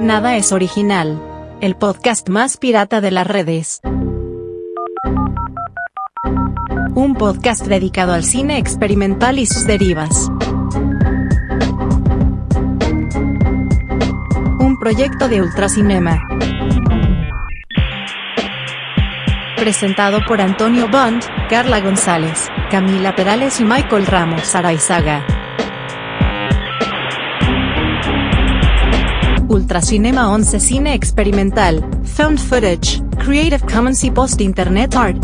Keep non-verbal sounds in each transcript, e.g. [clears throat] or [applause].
Nada es original. El podcast más pirata de las redes. Un podcast dedicado al cine experimental y sus derivas. Un proyecto de Ultracinema. Presentado por Antonio Bond, Carla González, Camila Perales y Michael Ramos Araizaga. Ultracinema 11 Cine Experimental, Found Footage, Creative Commons y Post Internet Art.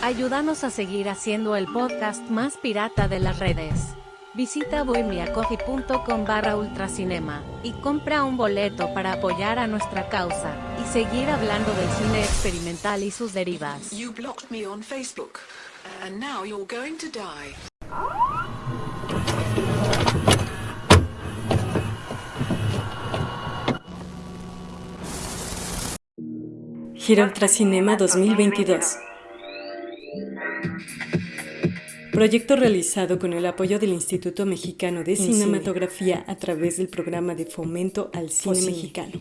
Ayúdanos a seguir haciendo el podcast más pirata de las redes. Visita bohemiacoffee.com barra ultracinema y compra un boleto para apoyar a nuestra causa y seguir hablando del cine experimental y sus derivas. You blocked me on Facebook, and now you're going to die. Gira Ultracinema 2022. Proyecto realizado con el apoyo del Instituto Mexicano de Cinematografía a través del programa de fomento al cine mexicano.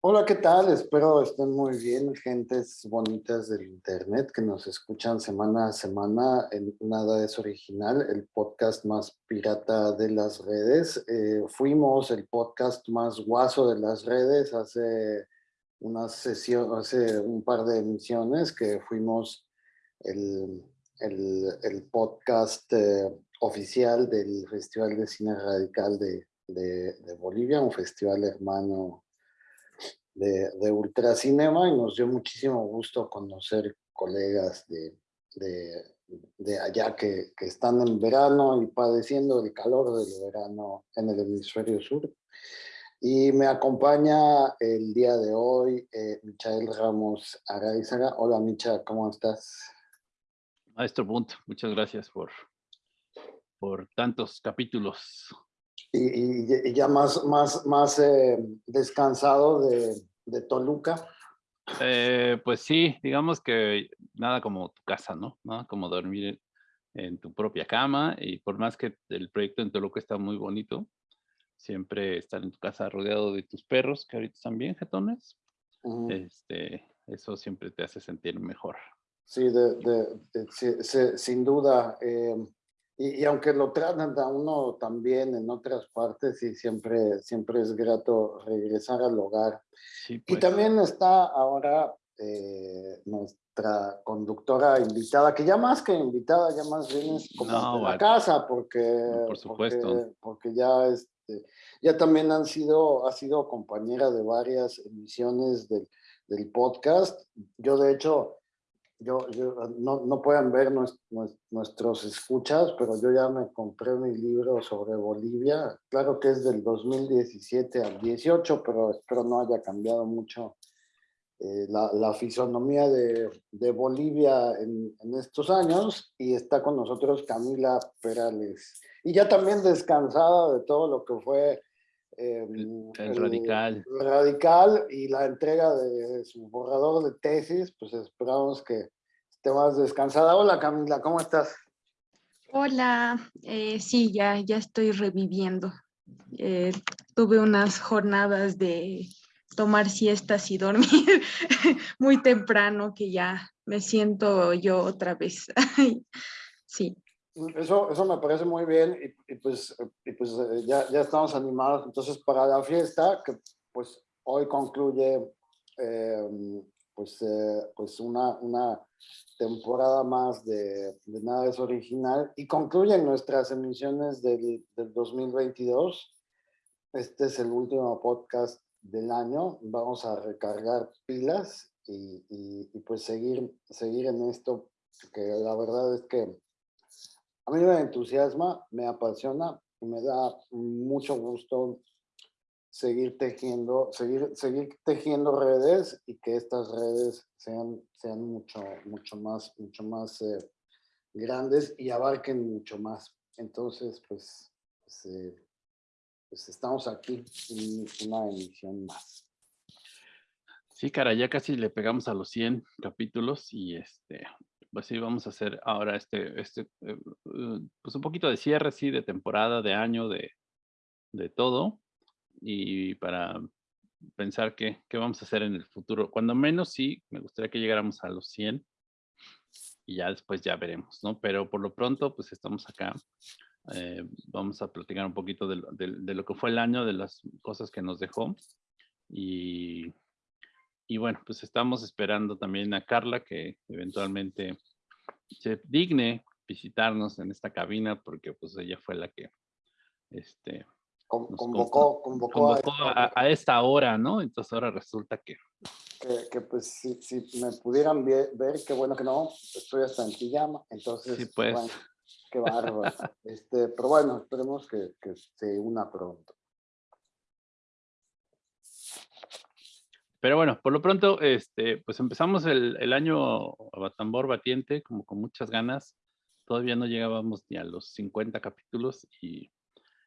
Hola, ¿qué tal? Espero estén muy bien, gentes bonitas del internet que nos escuchan semana a semana en Nada es Original, el podcast más pirata de las redes. Eh, fuimos el podcast más guaso de las redes hace una sesión, hace un par de emisiones que fuimos el, el, podcast eh, oficial del Festival de Cine Radical de, de Bolivia, un festival hermano de, de Ultracinema y nos dio muchísimo gusto conocer colegas de, de, de allá que, que, están en verano y padeciendo el calor del verano en el hemisferio sur. Y me acompaña el día de hoy eh, Michael Ramos Araizaga. Hola Micha, ¿cómo estás? Maestro Bunt, muchas gracias por, por tantos capítulos y, ya más, más, más eh, descansado de, de Toluca. Eh, pues sí, digamos que nada como tu casa, ¿no? Nada como dormir en, tu propia cama y por más que el proyecto en Toluca está muy bonito, siempre estar en tu casa rodeado de tus perros, que ahorita están bien jetones, este, eso siempre te hace sentir mejor. Sí, de, de, sin duda. Eh, y, aunque lo tratan a uno también en otras partes, y siempre, siempre es grato regresar al hogar. Y pues. también está ahora eh, nuestra conductora invitada, que ya más que invitada, ya más bien es como de la casa, porque, por supuesto. porque, ya, este, ya también han sido, ha sido compañera de varias emisiones del, del podcast. Yo, de hecho, yo, no, no, pueden ver nuestros escuchas, pero yo ya me compré mi libro sobre Bolivia. Claro que es del 2017 al 18, pero espero no haya cambiado mucho eh, la, la, fisonomía de, de Bolivia en, en, estos años. Y está con nosotros Camila Perales. Y ya también descansada de todo lo que fue el, em, radical. radical y la entrega de su borrador de tesis, pues esperamos que esté más descansada. Hola Camila, ¿cómo estás? Hola, eh, sí, ya, ya estoy reviviendo. Eh, tuve unas jornadas de tomar siestas y dormir [laughs] muy temprano que ya me siento yo otra vez. [laughs] sí. Eso, eso me parece muy bien y, pues, y pues eh, ya, ya, estamos animados entonces para la fiesta que pues hoy concluye em, pues, eh, pues una, una temporada más de, de, Nada es Original y concluyen nuestras emisiones del, del 2022. Este es el último podcast del año. Vamos a recargar pilas y, y, y pues seguir, seguir en esto que la verdad es que a mí me entusiasma, me apasiona y me da mucho gusto seguir tejiendo, seguir, seguir tejiendo redes y que estas redes sean, sean mucho, mucho más, mucho más eh, grandes y abarquen mucho más. Entonces, pues, pues, eh, pues estamos aquí en una emisión más. Sí, cara, ya casi le pegamos a los 100 capítulos y este, pues sí, vamos a hacer ahora este, este, eh, eh, pues un poquito de cierre, sí, de temporada, de año, de, de todo. Y para pensar qué, qué vamos a hacer en el futuro. Cuando menos, sí, me gustaría que llegáramos a los 100 y ya después ya veremos, ¿no? Pero por lo pronto, pues estamos acá. Eh, vamos a platicar un poquito de, de, lo que fue el año, de las cosas que nos dejó. Y y bueno, pues estamos esperando también a Carla que eventualmente se digne visitarnos en esta cabina porque pues ella fue la que este, convocó, convocó, a, esta hora, ¿no? Entonces ahora resulta que... Que, pues si, me pudieran ver, qué bueno que no, estoy hasta en pijama, entonces... Sí, pues. qué bárbaro. [laughs] este, pero bueno, esperemos que, que se una pronto. Pero bueno, por lo pronto, este, pues empezamos el, el año a tambor batiente, como con muchas ganas. Todavía no llegábamos ni a los 50 capítulos y,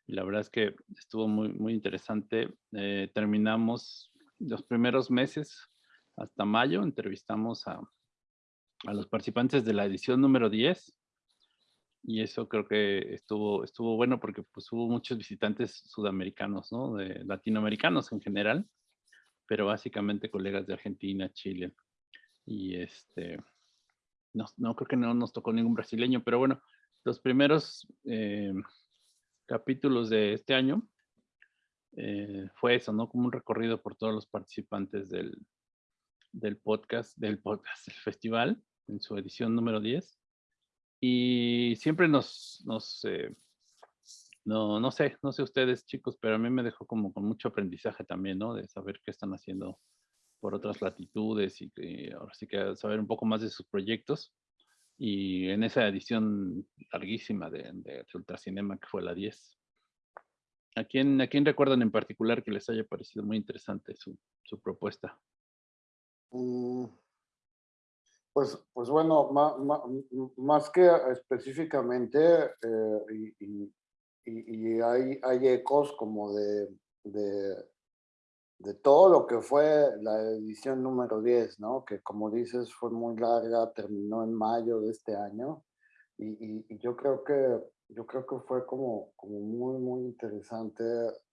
la verdad es que estuvo muy, muy interesante. Eh, terminamos los primeros meses hasta mayo, entrevistamos a, a los participantes de la edición número 10 y eso creo que estuvo, estuvo bueno porque pues hubo muchos visitantes sudamericanos, ¿no? De latinoamericanos en general pero básicamente colegas de Argentina, Chile. Y este, no, no creo que no nos tocó ningún brasileño, pero bueno, los primeros eh, capítulos de este año eh, fue eso, ¿no? Como un recorrido por todos los participantes del, del podcast, del podcast, del festival, en su edición número 10. Y siempre nos, nos eh, no, no sé, no sé ustedes chicos, pero a mí me dejó como con mucho aprendizaje también, ¿no? De saber qué están haciendo por otras latitudes y que ahora sí que saber un poco más de sus proyectos. Y en esa edición larguísima de, de, Ultracinema, que fue la 10. ¿A quién, ¿A quién recuerdan en particular que les haya parecido muy interesante su, su propuesta? Mm, pues, pues bueno, más, más, que específicamente, eh, y, hay, hay, ecos como de, de, de, todo lo que fue la edición número 10, ¿no? Que como dices fue muy larga, terminó en mayo de este año y, y yo creo que yo creo que fue como, como muy, muy interesante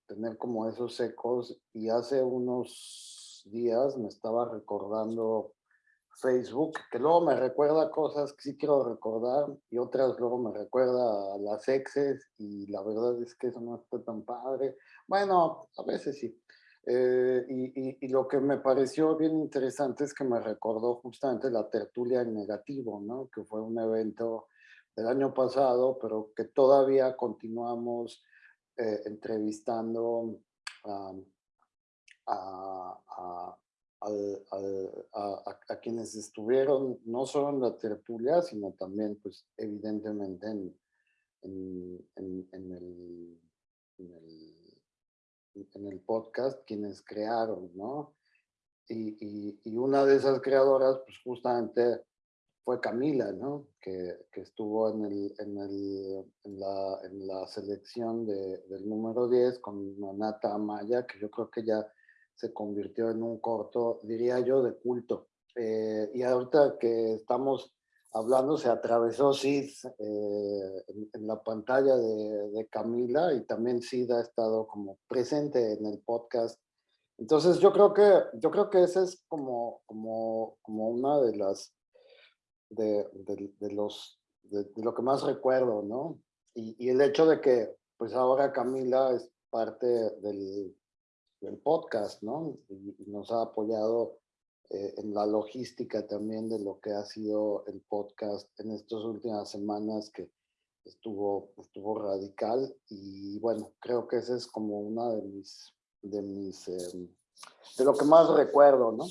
tener como esos ecos y hace unos días me estaba recordando Facebook, que luego me recuerda cosas que sí quiero recordar y otras luego me recuerda a las exes y la verdad es que eso no está tan padre. Bueno, a veces sí. Eh, y, y, lo que me pareció bien interesante es que me recordó justamente la tertulia en negativo, ¿no? Que fue un evento del año pasado, pero que todavía continuamos eh, entrevistando a, a, a, quienes estuvieron no solo en la tertulia, sino también, pues, evidentemente en, en, el, en, el, podcast, quienes crearon, ¿no? Y, y, una de esas creadoras, pues justamente fue Camila, ¿no? Que, que estuvo en, el, en, el, en, la, en la selección de, del número 10 con Manata Amaya, que yo creo que ya se convirtió en un corto, diría yo, de culto. Eh, y ahorita que estamos hablando, se atravesó Sid eh, en, la pantalla de, Camila y también Sid ha estado como presente en el podcast. Entonces yo creo que, yo creo que ese es como, como, como una de las, de, de, los, de, lo que más recuerdo, ¿no? Y, y el hecho de que pues ahora Camila es parte del, el podcast, ¿no? Y, nos ha apoyado eh, en la logística también de lo que ha sido el podcast en estas últimas semanas que estuvo, estuvo radical y bueno, creo que esa es como una de mis, de mis, em, de lo que más recuerdo, ¿no?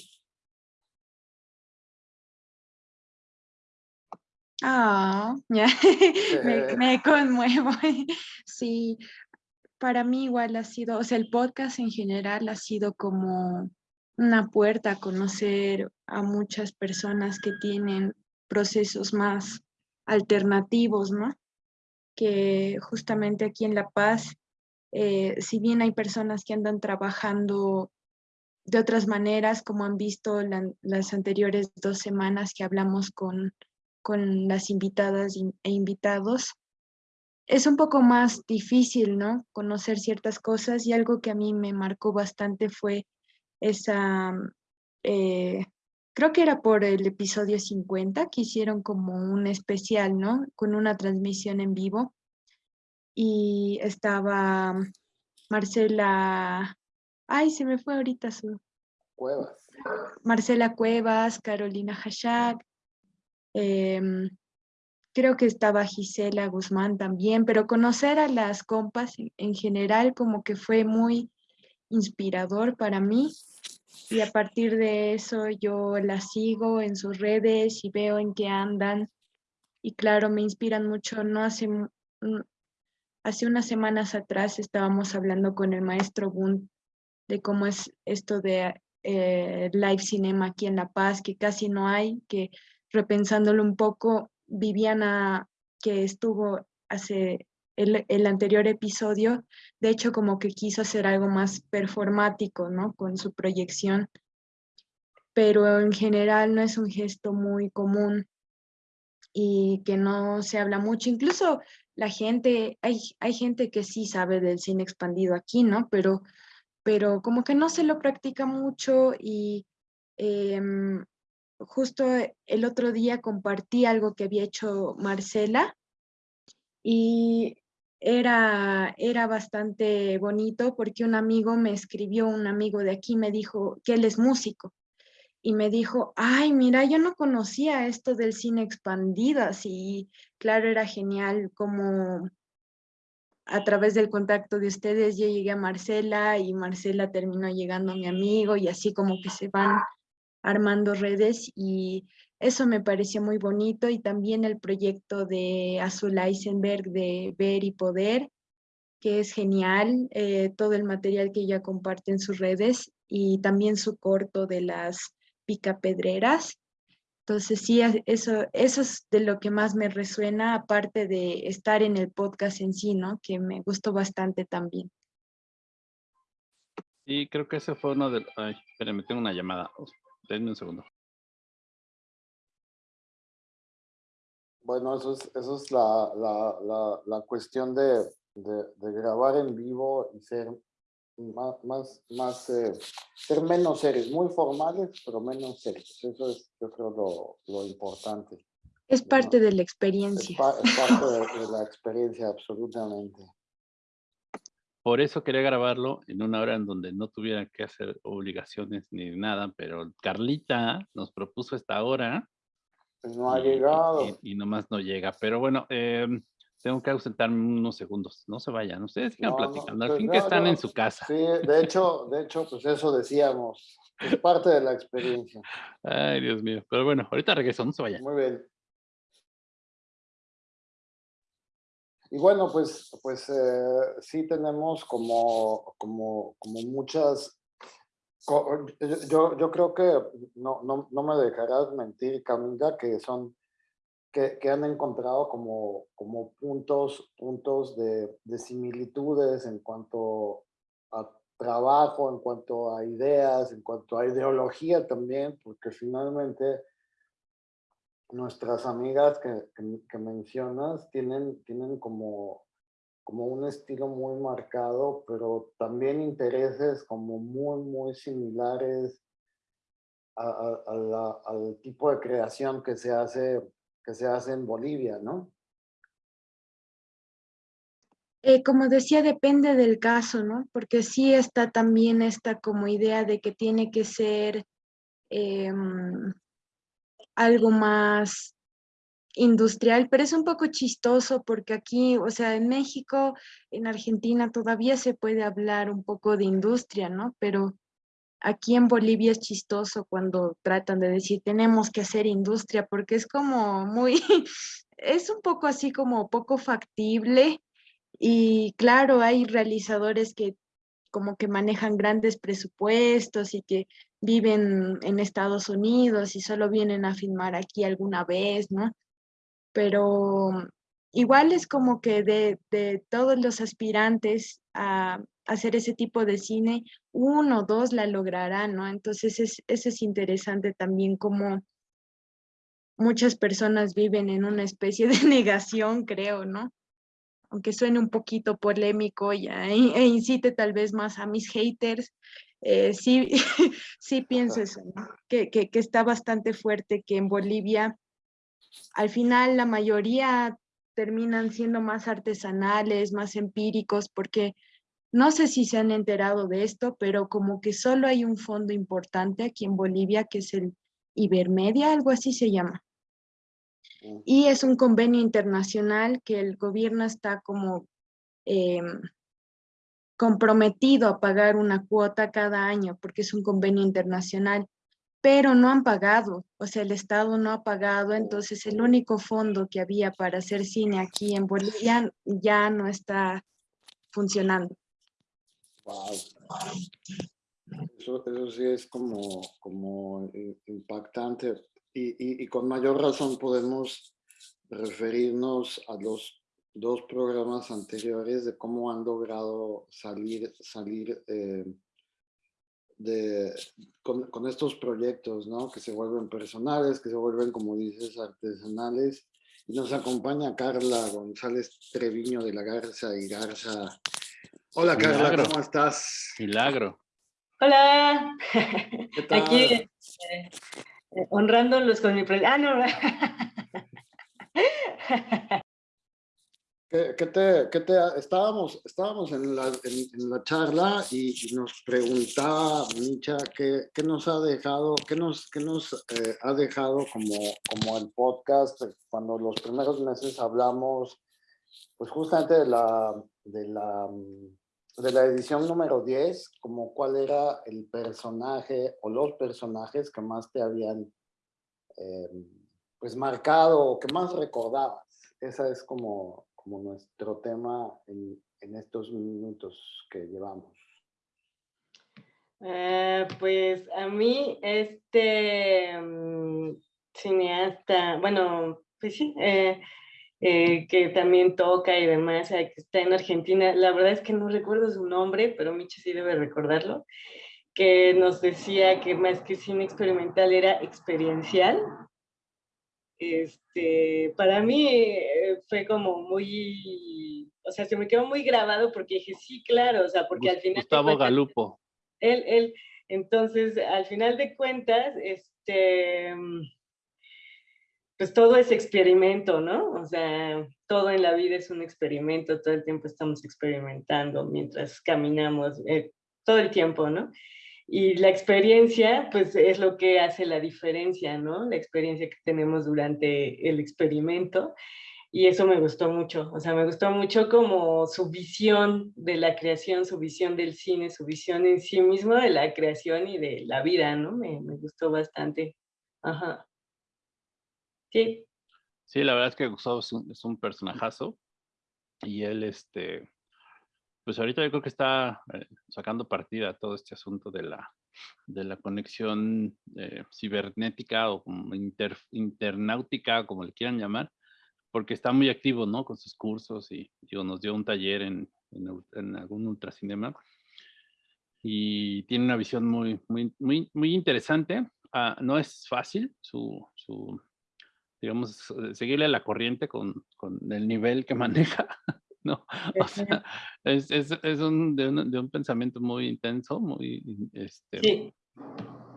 Ah, [laughs] me, me, conmuevo. [laughs] Sí, para mí igual ha sido, o sea, el podcast en general ha sido como una puerta a conocer a muchas personas que tienen procesos más alternativos, ¿no? Que justamente aquí en La Paz, eh, si bien hay personas que andan trabajando de otras maneras, como han visto las anteriores dos semanas que hablamos con, con las invitadas e invitados, es un poco más difícil, ¿no? Conocer ciertas cosas y algo que a mí me marcó bastante fue esa, eh, creo que era por el episodio 50, que hicieron como un especial, ¿no? Con una transmisión en vivo. Y estaba Marcela, ay, se me fue ahorita su... Cuevas. Marcela Cuevas, Carolina Hashak, em, creo que estaba Gisela Guzmán también, pero conocer a las compas en general como que fue muy inspirador para mí y a partir de eso yo las sigo en sus redes y veo en qué andan y claro, me inspiran mucho. No hace, hace unas semanas atrás estábamos hablando con el maestro Bund de cómo es esto de eh, live cinema aquí en La Paz, que casi no hay, que repensándolo un poco, Viviana, que estuvo hace el, anterior episodio, de hecho como que quiso hacer algo más performático, ¿no? Con su proyección, pero en general no es un gesto muy común y que no se habla mucho. Incluso la gente, hay, hay gente que sí sabe del cine expandido aquí, ¿no? Pero, pero como que no se lo practica mucho y em, justo el otro día compartí algo que había hecho Marcela y era, era bastante bonito porque un amigo me escribió, un amigo de aquí me dijo que él es músico y me dijo, ay, mira, yo no conocía esto del cine expandido, así, claro, era genial como a través del contacto de ustedes yo llegué a Marcela y Marcela terminó llegando a mi amigo y así como que se van armando redes y eso me pareció muy bonito y también el proyecto de Azul Eisenberg de Ver y Poder, que es genial, eh, todo el material que ella comparte en sus redes y también su corto de las picapedreras. Entonces sí, eso, eso es de lo que más me resuena, aparte de estar en el podcast en sí, ¿no? Que me gustó bastante también. Sí, creo que ese fue uno de... Ay, espérenme, tengo una llamada. Denme un segundo. Bueno, eso es, eso es la, la, la, la cuestión de, de, de, grabar en vivo y ser más, más, más eh, ser menos serios, muy formales, pero menos serios. Eso es, yo creo, lo, lo importante. Es parte de la experiencia. Es, parte de, de, la [laughs] experiencia, absolutamente. Por eso quería grabarlo en una hora en donde no tuviera que hacer obligaciones ni nada, pero Carlita nos propuso esta hora pues no ha llegado. Y, nomás no llega. Pero bueno, eh, tengo que ausentarme unos segundos. No se vayan. Ustedes sigan platicando. Al pues fin que están en su casa. Sí, de hecho, de hecho, pues eso decíamos. Es parte de la experiencia. Ay, Dios mío. Pero bueno, ahorita regreso. No se vayan. Muy bien. Y bueno, pues, pues eh, sí tenemos como, como, como muchas yo, yo creo que no, no, no me dejarás mentir, Camila, que son que, que, han encontrado como, como puntos, puntos de, de, similitudes en cuanto a trabajo, en cuanto a ideas, en cuanto a ideología también, porque finalmente nuestras amigas que, mencionas tienen, tienen como como un estilo muy marcado, pero también intereses como muy, muy similares al tipo de creación que se hace que se hace en Bolivia, ¿no? Eh, como decía, depende del caso, ¿no? Porque sí está también esta como idea de que tiene que ser em, algo más industrial, pero es un poco chistoso porque aquí, o sea, en México, en Argentina todavía se puede hablar un poco de industria, ¿no? Pero aquí en Bolivia es chistoso cuando tratan de decir tenemos que hacer industria porque es como muy, [laughs] es un poco así como poco factible y claro, hay realizadores que como que manejan grandes presupuestos y que viven en Estados Unidos y solo vienen a filmar aquí alguna vez, ¿no? pero igual es como que de, todos los aspirantes a, hacer ese tipo de cine, uno o dos la lograrán, ¿no? Entonces es, eso es interesante también como muchas personas viven en una especie de [laughs] negación, creo, ¿no? Aunque suene un poquito polémico ya, e, e incite tal vez más a mis haters, eh, sí, [laughs] sí pienso eso, ¿no? que, que, que está bastante fuerte que en Bolivia al final la mayoría terminan siendo más artesanales, más empíricos, porque no sé si se han enterado de esto, pero como que solo hay un fondo importante aquí en Bolivia, que es el Ibermedia, algo así se llama. Y es un convenio internacional que el gobierno está como em, comprometido a pagar una cuota cada año, porque es un convenio internacional pero no han pagado, o sea, el Estado no ha pagado, entonces el único fondo que había para hacer cine aquí en Bolivia ya no está funcionando. Wow. Eso, eso sí es como, como impactante y, y, y, con mayor razón podemos referirnos a los dos programas anteriores de cómo han logrado salir, salir eh, de, con, con, estos proyectos, ¿no? Que se vuelven personales, que se vuelven, como dices, artesanales. Y nos acompaña Carla González Treviño de la Garza y Garza. Hola Carla, ¿cómo estás? Milagro. Hola. [laughs] Aquí eh, honrándolos con mi... Ah, no. [laughs] ¿Qué, te, qué te, estábamos, estábamos en la, en, la charla y, nos preguntaba Micha qué, qué, nos ha dejado, qué nos, qué nos eh, ha dejado como, como el podcast cuando los primeros meses hablamos pues justamente de la, de la, de la edición número 10, como cuál era el personaje o los personajes que más te habían eh, pues marcado o que más recordabas. Esa es como como nuestro tema en, en estos minutos que llevamos? Uh, pues a mí este um, cineasta, bueno, pues sí, eh, eh, que también toca y demás, que está en Argentina, la verdad es que no recuerdo su nombre, pero Michi sí debe recordarlo, que nos decía que más que cine experimental era experiencial, este, para mí eh, fue como muy, o sea, se me quedó muy grabado porque dije, sí, claro, o sea, porque al final... Gustavo Galupo. Él, él, entonces, al final de cuentas, este, pues todo es experimento, ¿no? O sea, todo en la vida es un experimento, todo el tiempo estamos experimentando mientras caminamos, eh, todo el tiempo, ¿no? Y la experiencia, pues es lo que hace la diferencia, ¿no? La experiencia que tenemos durante el experimento. Y eso me gustó mucho, o sea, me gustó mucho como su visión de la creación, su visión del cine, su visión en sí mismo de la creación y de la vida, ¿no? Me, me gustó bastante. Ajá. Sí. Sí, la verdad es que Gustavo es un, es un personajazo y él, este, pues ahorita yo creo que está eh, sacando partida todo este asunto de la, de la conexión eh, cibernética o como internáutica, como le quieran llamar, porque está muy activo, ¿no? Con sus cursos y nos dio un taller en, en, algún ultracinema y tiene una visión muy, muy, muy, muy interesante. Ah, no es fácil su, su, digamos, seguirle la corriente con, con el nivel que [laughs] maneja, ¿no? O sea, es, es, es un, de, un, de, un, pensamiento muy intenso, muy, este, sí.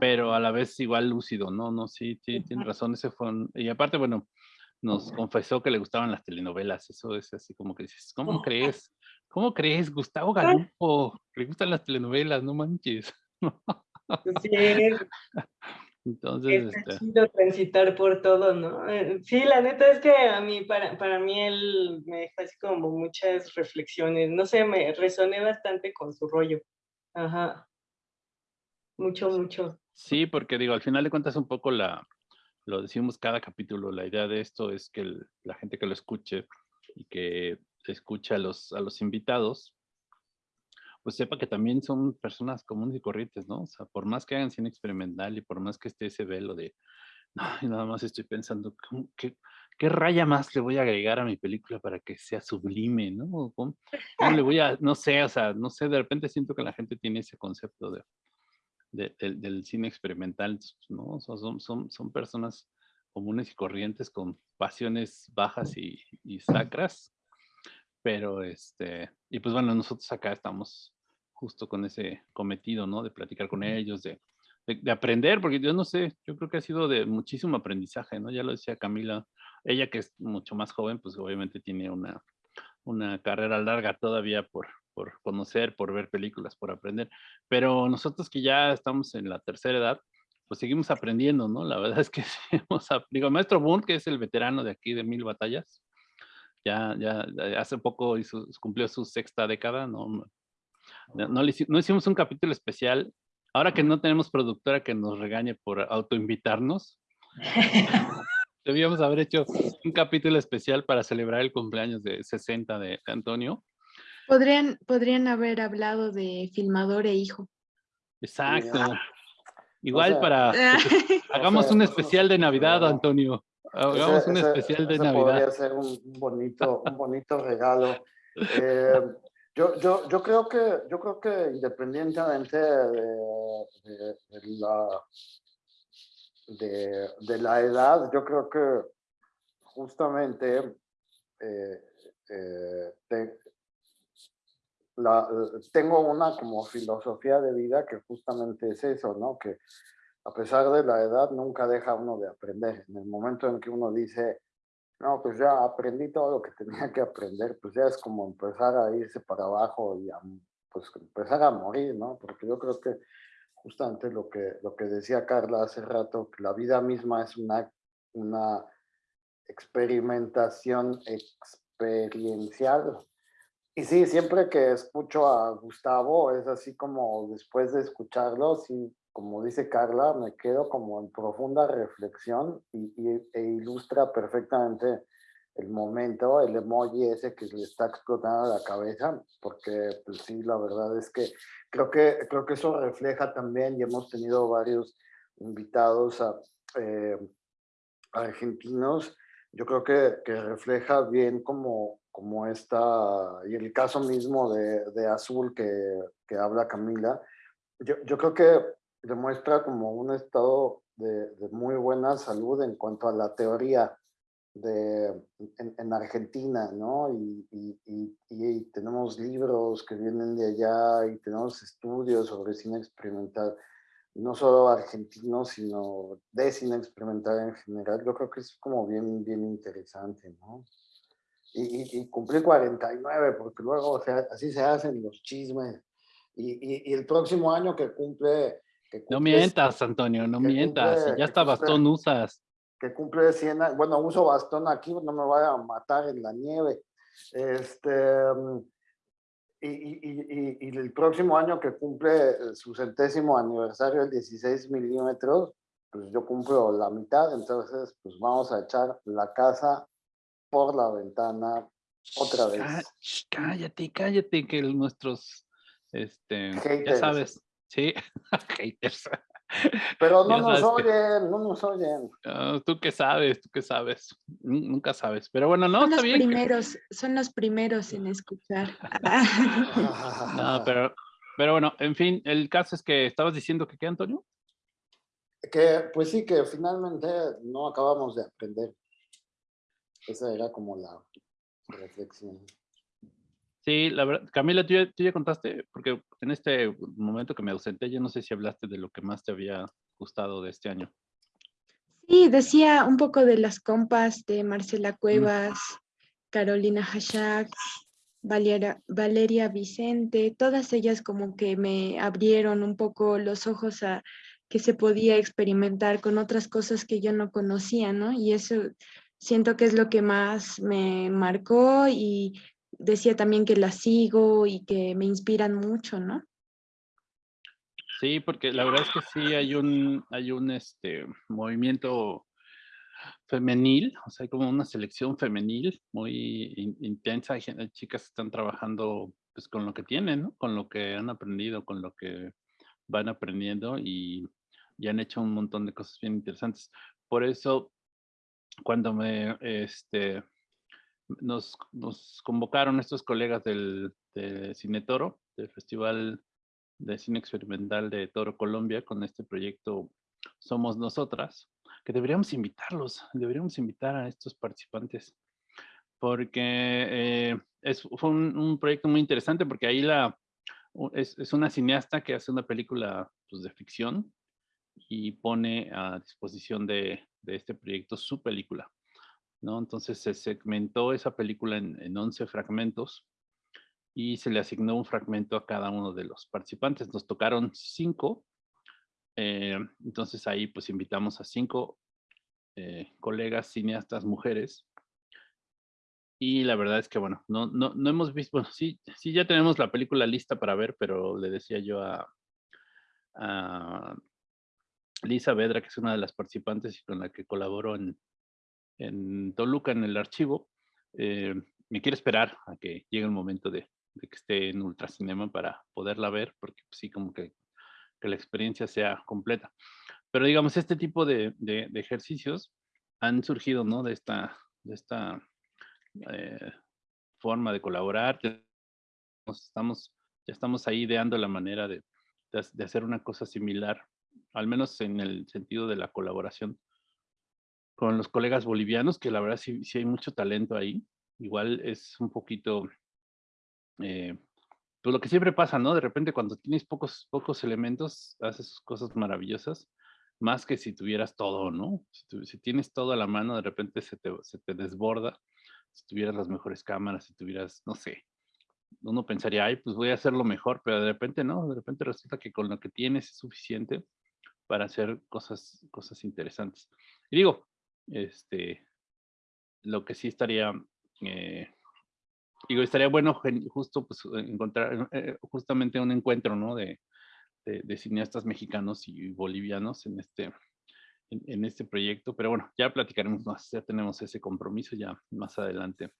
pero a la vez igual lúcido, ¿no? No, sí, sí tiene razón, ese fue un, y aparte, bueno, nos confesó que le gustaban las telenovelas, eso es así como que dices, ¿cómo crees? ¿Cómo crees, Gustavo Galupo? Le gustan las telenovelas, no manches. [laughs] Sí, Entonces, es este... transitar por todo, ¿no? Eh, sí, la neta es que a mí, para, para mí él me dejó así como muchas reflexiones, no sé, me resoné bastante con su rollo. Ajá. Mucho, mucho. Sí, porque digo, al final de cuentas un poco la, lo decimos cada capítulo, la idea de esto es que el, la gente que lo escuche y que escuche a los, a los invitados, pues sepa que también son personas comunes y corrientes, ¿no? O sea, por más que hagan cine experimental y por más que esté ese velo de, nada más estoy pensando, ¿qué, ¿qué raya más le voy a agregar a mi película para que sea sublime, no? ¿Cómo, le voy a, no sé, o sea, no sé, de repente siento que la gente tiene ese concepto de, del cine experimental, ¿no? son, son, son personas comunes y corrientes con pasiones bajas y, y sacras, pero este, y pues bueno, nosotros acá estamos justo con ese cometido, ¿no? De platicar con ellos, de, de, aprender, porque yo no sé, yo creo que ha sido de muchísimo aprendizaje, ¿no? Ya lo decía Camila, ella que es mucho más joven, pues obviamente tiene una, una carrera larga todavía por, por conocer, por ver películas, por aprender, pero nosotros que ya estamos en la tercera edad, pues seguimos aprendiendo, ¿no? La [laughs] verdad es que hemos, digo, Maestro Boone, que es el veterano de aquí de Mil Batallas, ya, ya hace poco hizo, cumplió su sexta década, ¿no? No, no, no hicimos un capítulo especial ahora que no tenemos productora que nos regañe por autoinvitarnos, [laughs] debíamos haber hecho un capítulo especial para celebrar el cumpleaños de 60 de Antonio. Podrían, podrían haber hablado de filmador e hijo. Exacto. Igual para... [laughs] hagamos un especial de Navidad, Antonio. Hagamos un especial de Navidad. Podría ser un bonito, un bonito regalo. [laughs] Eh, yo, yo, yo, creo que, yo creo que independientemente de, la, de, la edad, yo creo que justamente eh, eh, la, tengo una como filosofía de vida que justamente es eso, ¿no? Que a pesar de la edad nunca deja uno de aprender. En el momento en que uno dice, no, pues ya aprendí todo lo que tenía que aprender, pues ya es como empezar a irse para abajo y a, pues empezar a morir, ¿no? Porque yo creo que justamente lo que, lo que decía Carla hace rato, que la vida misma es una, una experimentación experiencial. Y sí, siempre que escucho a Gustavo, es así como después de escucharlo, sí como dice Carla, me quedo como en profunda reflexión y, e ilustra perfectamente el momento, el emoji ese que le está explotando la cabeza, porque pues sí, la verdad es que creo que, creo que eso refleja también, y hemos tenido varios invitados a, eh, argentinos, yo creo que, que, refleja bien como, como esta, y el caso mismo de, de Azul que, que habla Camila, yo, yo creo que demuestra como un estado de, muy buena salud en cuanto a la teoría de, en, Argentina, ¿no? Y, y, tenemos libros que vienen de allá y tenemos estudios sobre cine experimental, no solo argentino, sino de cine experimental en general. Yo creo que es como bien, bien interesante, ¿no? Y, y, cumplí 49, porque luego, o sea, así se hacen los chismes. Y, el próximo año que cumple no mientas, Antonio, no mientas. ya está bastón usas. Que cumple 100 años. Bueno, uso bastón aquí, no me vaya a matar en la nieve. Este, y, y, y, el próximo año que cumple su centésimo aniversario, el 16 milímetros, pues yo cumplo la mitad, entonces pues vamos a echar la casa por la ventana otra vez. Cállate, cállate, que nuestros, este, ya sabes, Sí, [laughs] haters. Pero no nos oyen, no nos oyen. tú qué sabes, tú qué sabes. Nunca sabes. Pero bueno, no, son está los bien. Primeros, Son los primeros en escuchar. no, pero, pero bueno, en fin, el caso es que estabas diciendo que qué, Antonio? Que pues sí, que finalmente no acabamos de aprender. Esa era como la reflexión. Sí, la verdad, Camila, ¿tú ya, contaste, porque en este momento que me ausenté, yo no sé si hablaste de lo que más te había gustado de este año. Sí, decía un poco de las compas de Marcela mm. Cuevas, Carolina Hashak, Valeria, Valeria Vicente, todas ellas como que me abrieron un poco los ojos a que se podía experimentar con otras cosas que yo no conocía, ¿no? Y eso siento que es lo que más me marcó y decía también que la sigo y que me inspiran mucho, ¿no? Sí, porque la verdad es que sí hay un, hay un este, movimiento femenil, o sea, hay como una selección femenil muy intensa. Hay chicas que están trabajando pues, con lo que tienen, con lo que han aprendido, con lo que van aprendiendo y, y han hecho un montón de cosas bien interesantes. por eso cuando me, este, nos, convocaron estos colegas del, de Cine Toro, del Festival de Cine Experimental de Toro Colombia, con este proyecto Somos Nosotras, que deberíamos invitarlos, deberíamos invitar a estos participantes, porque eh, es, fue un, proyecto muy interesante, porque ahí la, es, es una cineasta que hace una película pues, de ficción y pone a disposición de, de este proyecto su película. ¿No? Entonces se segmentó esa película en, en 11 fragmentos y se le asignó un fragmento a cada uno de los participantes. Nos tocaron cinco, eh, entonces ahí pues invitamos a cinco eh, colegas cineastas mujeres. Y la verdad es que, bueno, no, no, no hemos visto, bueno, sí, sí ya tenemos la película lista para ver, pero le decía yo a, a Lisa Vedra, que es una de las participantes y con la que colaboro en, en Toluca en el archivo, eh, me quiero esperar a que llegue el momento de, que esté en Ultracinema para poderla ver, porque pues, sí, como que, que, la experiencia sea completa. Pero digamos, este tipo de, de, ejercicios han surgido, ¿no? De esta, de esta eh, forma de colaborar. Estamos, ya estamos ahí ideando la manera de, de hacer una cosa similar al menos en el sentido de la colaboración con los colegas bolivianos, que la verdad sí, hay mucho talento ahí. Igual es un poquito, eh, pues lo que siempre pasa, ¿no? De repente cuando tienes pocos, pocos elementos, haces cosas maravillosas, más que si tuvieras todo, ¿no? Si, tienes todo a la mano, de repente se te, se te desborda. Si tuvieras las mejores cámaras, si tuvieras, no sé, uno pensaría, ay, pues voy a hacerlo mejor, pero de repente no, de repente resulta que con lo que tienes es suficiente para hacer cosas, cosas interesantes. Y digo, este, lo que sí estaría, eh, digo, estaría bueno justo pues, encontrar eh, justamente un encuentro, ¿no? De, de, cineastas mexicanos y bolivianos en este, en, este proyecto, pero bueno, ya platicaremos más, ya tenemos ese compromiso ya más adelante.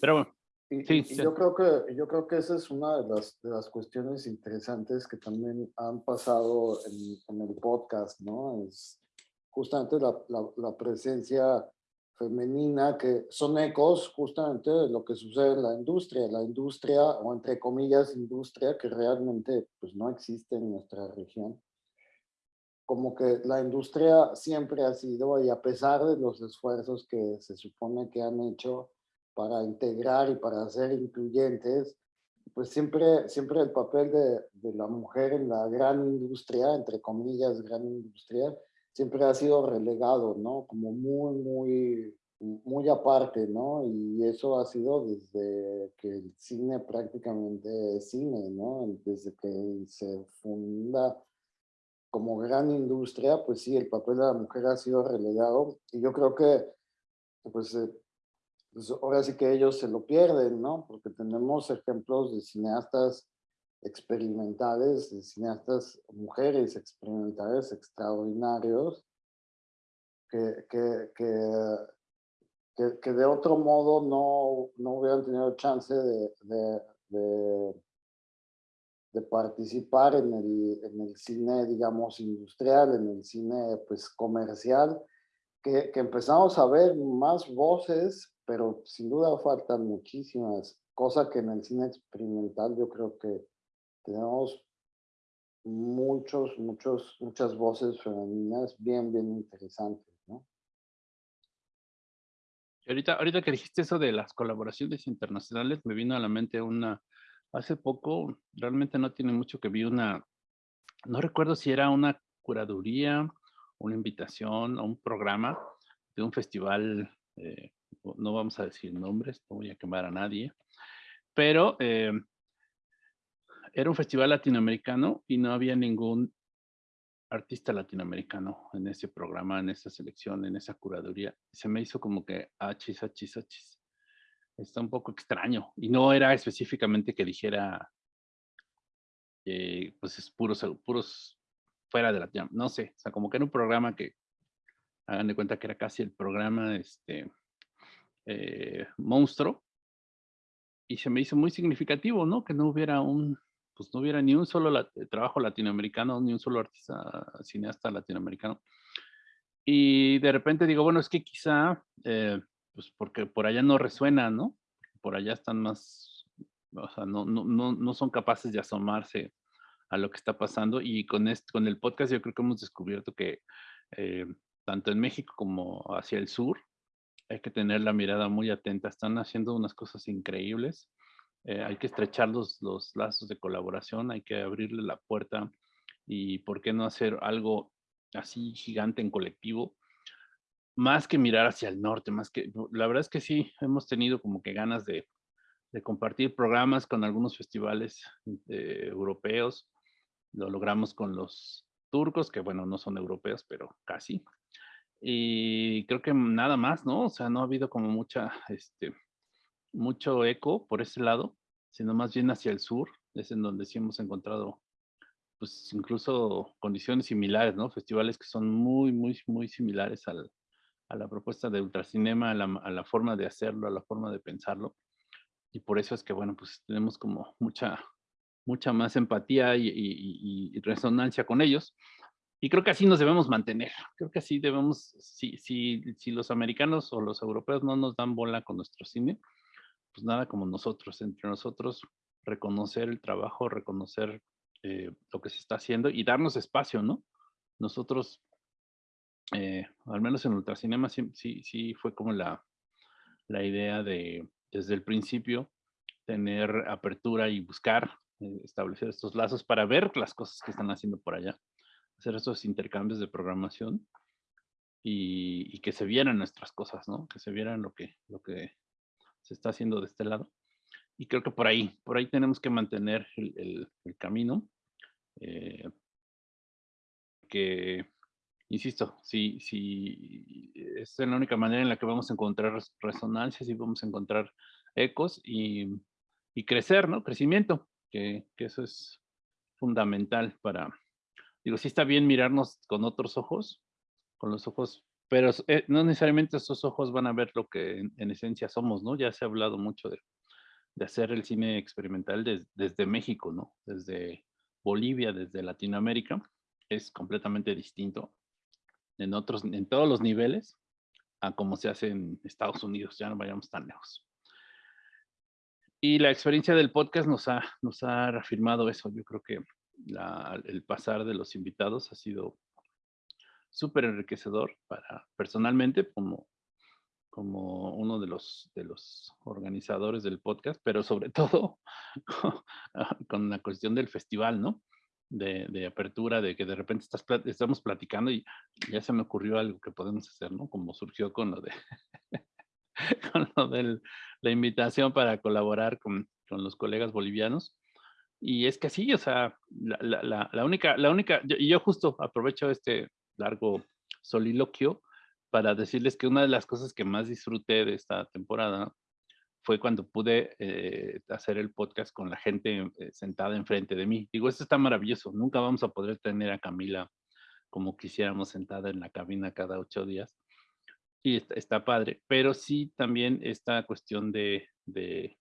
Pero bueno, y, yo creo que yo creo que esa es una de las, de las cuestiones interesantes que también han pasado en, en el podcast, ¿no? Es justamente la, la, la, presencia femenina que son ecos justamente de lo que sucede en la industria, la industria o entre comillas industria que realmente pues no existe en nuestra región. Como que la industria siempre ha sido y a pesar de los esfuerzos que se supone que han hecho para integrar y para ser incluyentes, pues siempre, siempre el papel de, de, la mujer en la gran industria, entre comillas, gran industria, siempre ha sido relegado, ¿no? Como muy, muy, muy aparte, ¿no? Y eso ha sido desde que el cine prácticamente es cine, ¿no? Desde que se funda como gran industria, pues sí, el papel de la mujer ha sido relegado. Y yo creo que, pues, eh, pues, ahora sí que ellos se lo pierden, ¿no? Porque tenemos ejemplos de cineastas experimentales, de cineastas mujeres experimentales extraordinarios, que, que, que, que, de otro modo no, no hubieran tenido chance de, de, de, de participar en el, en el cine, digamos, industrial, en el cine pues comercial, que, que empezamos a ver más voces pero sin duda faltan muchísimas, cosas que en el cine experimental yo creo que tenemos muchos, muchos, muchas voces femeninas bien, bien interesantes, ¿no? Ahorita, ahorita que dijiste eso de las colaboraciones internacionales, me vino a la mente una, hace poco, realmente no tiene mucho que vi una, no recuerdo si era una curaduría, una invitación o un programa de un festival eh, no vamos a decir nombres, no voy a quemar a nadie, pero eh, era un festival latinoamericano y no había ningún artista latinoamericano en ese programa, en esa selección, en esa curaduría. Se me hizo como que achis, achis, achis. Está un poco extraño. Y no era específicamente que dijera, pues es puros, puros fuera de la... No sé, o sea, como que era un programa que, hagan de cuenta que era casi el programa, este, eh, monstruo. Y se me hizo muy significativo, ¿no? Que no hubiera un, pues no hubiera ni un solo eh, trabajo latinoamericano, ni un solo artista cineasta latinoamericano. Y de repente digo, bueno, es que quizá, eh, pues porque por allá no resuena, ¿no? Por allá están más, o sea, no, no, no, no son capaces de asomarse a lo que está pasando. Y con, este, con el podcast yo creo que hemos descubierto que eh, tanto en México como hacia el sur, hay que tener la mirada muy atenta. Están haciendo unas cosas increíbles. Eh, hay que estrechar los, los lazos de colaboración, hay que abrirle la puerta y por qué no hacer algo así gigante en colectivo, más que mirar hacia el norte, más que, la verdad es que sí, hemos tenido como que ganas de, de compartir programas con algunos festivales eh, europeos, lo logramos con los turcos, que bueno, no son europeos, pero casi. Y creo que nada más, ¿no? O sea, no ha habido como mucha, este, mucho eco por ese lado, sino más bien hacia el sur, es en donde sí hemos encontrado, pues incluso condiciones similares, ¿no? Festivales que son muy, muy, muy similares al, a la propuesta de Ultracinema, a la, a la forma de hacerlo, a la forma de pensarlo. Y por eso es que, bueno, pues tenemos como mucha, mucha más empatía y, y, y resonancia con ellos. Y creo que así nos debemos mantener. Creo que así debemos, si, si, si los americanos o los europeos no nos dan bola con nuestro cine, pues nada como nosotros, entre nosotros, reconocer el trabajo, reconocer eh, lo que se está haciendo y darnos espacio, ¿no? Nosotros, eh, al menos en Ultracinema, sí, sí, sí fue como la, la idea de, desde el principio, tener apertura y buscar eh, establecer estos lazos para ver las cosas que están haciendo por allá hacer esos intercambios de programación y, que se vieran nuestras cosas, ¿no? Que se vieran lo que, lo que se está haciendo de este lado. Y creo que por ahí, por ahí tenemos que mantener el, camino. Eh, que, insisto, si, si es la única manera en la que vamos a encontrar resonancias y vamos a encontrar ecos y, y crecer, ¿no? Crecimiento, que, que eso es fundamental para, digo, sí está bien mirarnos con otros ojos, con los ojos, pero eh, no necesariamente esos ojos van a ver lo que en, esencia somos, ¿no? Ya se ha hablado mucho de, hacer el cine experimental desde México, ¿no? Desde Bolivia, desde Latinoamérica, es completamente distinto en todos los niveles a como se hace en Estados Unidos, ya no vayamos tan lejos. Y la experiencia del podcast nos ha reafirmado eso. Yo creo que el pasar de los invitados ha sido súper enriquecedor para personalmente como, como uno de los, de los organizadores del podcast, pero sobre todo [laughs] con la cuestión del festival, ¿no? De, de, apertura, de que de repente estás, estamos platicando y ya se me ocurrió algo que podemos hacer, ¿no? Como surgió con lo de, [laughs] con lo de la invitación para colaborar con, con los colegas bolivianos y es que sí, o sea, la, la, la única, la única, y yo justo aprovecho este largo soliloquio para decirles que una de las cosas que más disfruté de esta temporada fue cuando pude eh, hacer el podcast con la gente eh, sentada enfrente de mí. Digo, esto está maravilloso. Nunca vamos a poder tener a Camila como quisiéramos sentada en la cabina cada ocho días. Y está, está padre. Pero sí también esta cuestión de, de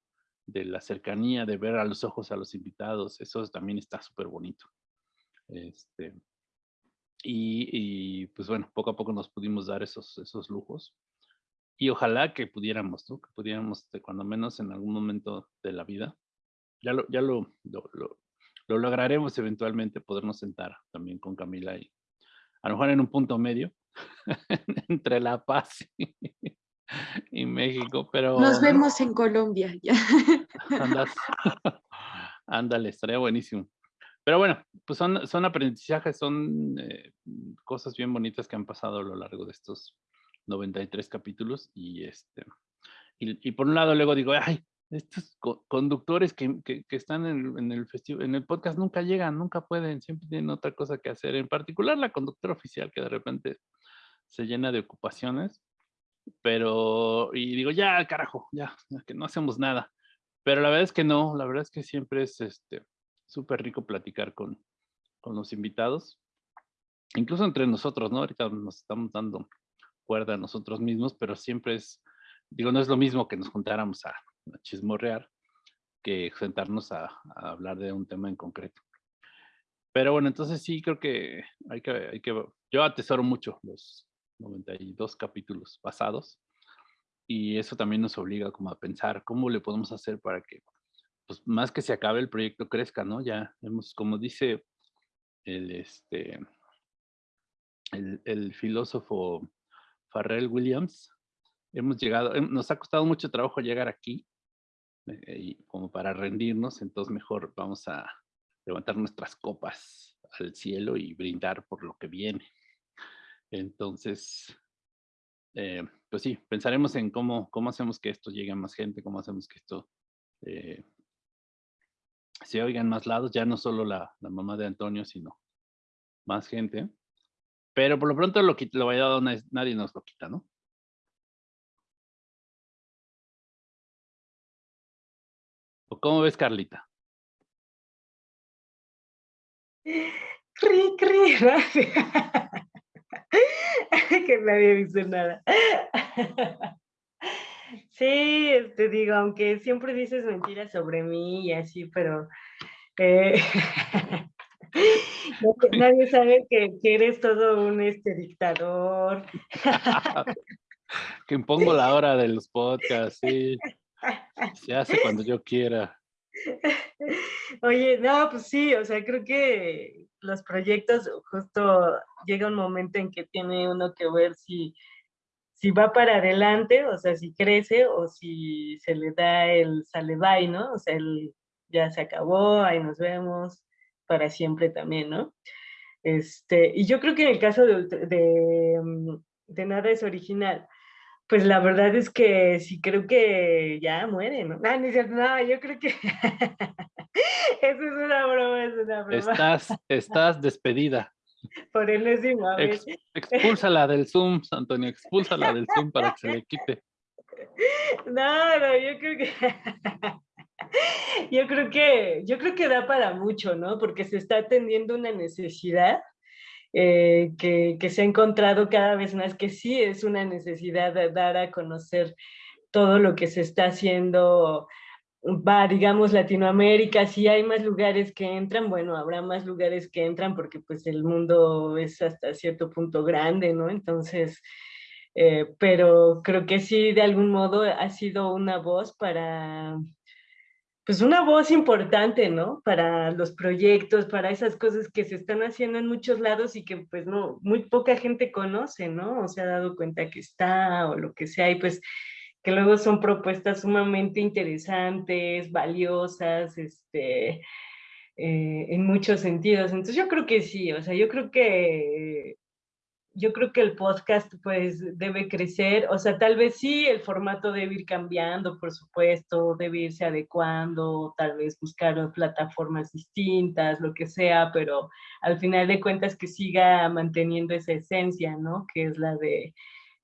de la cercanía, de ver a los ojos a los invitados, eso también está súper bonito. Este, y, pues bueno, poco a poco nos pudimos dar esos, esos lujos. Y ojalá que pudiéramos, ¿no? Que pudiéramos, cuando menos en algún momento de la vida, ya lo, ya lo, lo, lo, lograremos eventualmente, podernos sentar también con Camila y a lo mejor en un punto medio [laughs] entre La Paz y, y México, pero... Nos vemos en Colombia. Ya. [laughs] Ándale, estaría buenísimo. Pero bueno, pues son, son aprendizajes, son eh, cosas bien bonitas que han pasado a lo largo de estos 93 capítulos y este y, por un lado luego digo, ay, estos conductores que, que, están en, en el en el podcast nunca llegan, nunca pueden, siempre tienen otra cosa que hacer, en particular la conductora oficial que de repente se llena de ocupaciones pero, y digo, ya, carajo, ya, que no hacemos nada. Pero la verdad es que no, la verdad es que siempre es este súper rico platicar con, con los invitados, incluso entre nosotros, ¿no? Ahorita nos estamos dando cuerda a nosotros mismos, pero siempre es, digo, no es lo mismo que nos juntáramos a, chismorrear que sentarnos a, a, hablar de un tema en concreto. Pero bueno, entonces sí creo que hay que, hay que yo atesoro mucho los, 92 capítulos pasados. Y eso también nos obliga como a pensar cómo le podemos hacer para que, pues más que se acabe el proyecto crezca, ¿no? Ya hemos, como dice el, este, el, filósofo Farrell Williams, hemos llegado, nos ha costado mucho trabajo llegar aquí, eh, y como para rendirnos, entonces mejor vamos a levantar nuestras copas al cielo y brindar por lo que viene. Entonces, eh, pues sí, pensaremos en cómo, cómo hacemos que esto llegue a más gente, cómo hacemos que esto eh, se oiga en más lados, ya no solo la, la, mamá de Antonio, sino más gente. Pero por lo pronto lo, lo vaya nadie nos lo quita, ¿no? ¿O cómo ves, Carlita? Cri, cri, [laughs] que nadie dice nada. Sí, te digo, aunque siempre dices mentiras sobre mí y así, pero eh, [laughs] nadie sabe que, eres todo un este dictador. [laughs] que impongo la hora de los podcasts, sí. Se hace cuando yo quiera. Oye, no, pues sí, o sea, creo que los proyectos justo llega un momento en que tiene uno que ver si, si va para adelante, o sea, si crece o si se le da el sale bye, ¿no? O sea, el, ya se acabó, ahí nos vemos para siempre también, ¿no? Este, y yo creo que en el caso de, de, mm, de nada es original, pues la verdad es que sí creo que ya muere, ¿no? No, no, yo creo que [laughs] eso es una broma, es una broma. Estás, estás despedida. [laughs] Por enésima vez. Ex, expúlsala del Zoom, Antonio, expúlsala del Zoom para que se le quite. [laughs] No, no, yo creo que [laughs] yo creo que yo creo que da para mucho, ¿no? Porque se está atendiendo una necesidad eh, que, se ha encontrado cada vez más que sí es una necesidad de dar a conocer todo lo que se está haciendo, va, digamos, Latinoamérica, si hay más lugares que entran, bueno, habrá más lugares que entran porque pues el mundo es hasta cierto punto grande, ¿no? Entonces, eh, pero creo que sí, de algún modo ha sido una voz para pues una voz importante, ¿no? Para los proyectos, para esas cosas que se están haciendo en muchos lados y que pues no, muy poca gente conoce, ¿no? O se ha dado cuenta que está o lo que sea y pues que luego son propuestas sumamente interesantes, valiosas, este, eh, en muchos sentidos. Entonces yo creo que sí, o sea, yo creo que yo creo que el podcast pues debe crecer, o sea, tal vez sí, el formato debe ir cambiando, por supuesto, debe irse adecuando, tal vez buscar plataformas distintas, lo que sea, pero al final de cuentas que siga manteniendo esa esencia, ¿no? Que es la de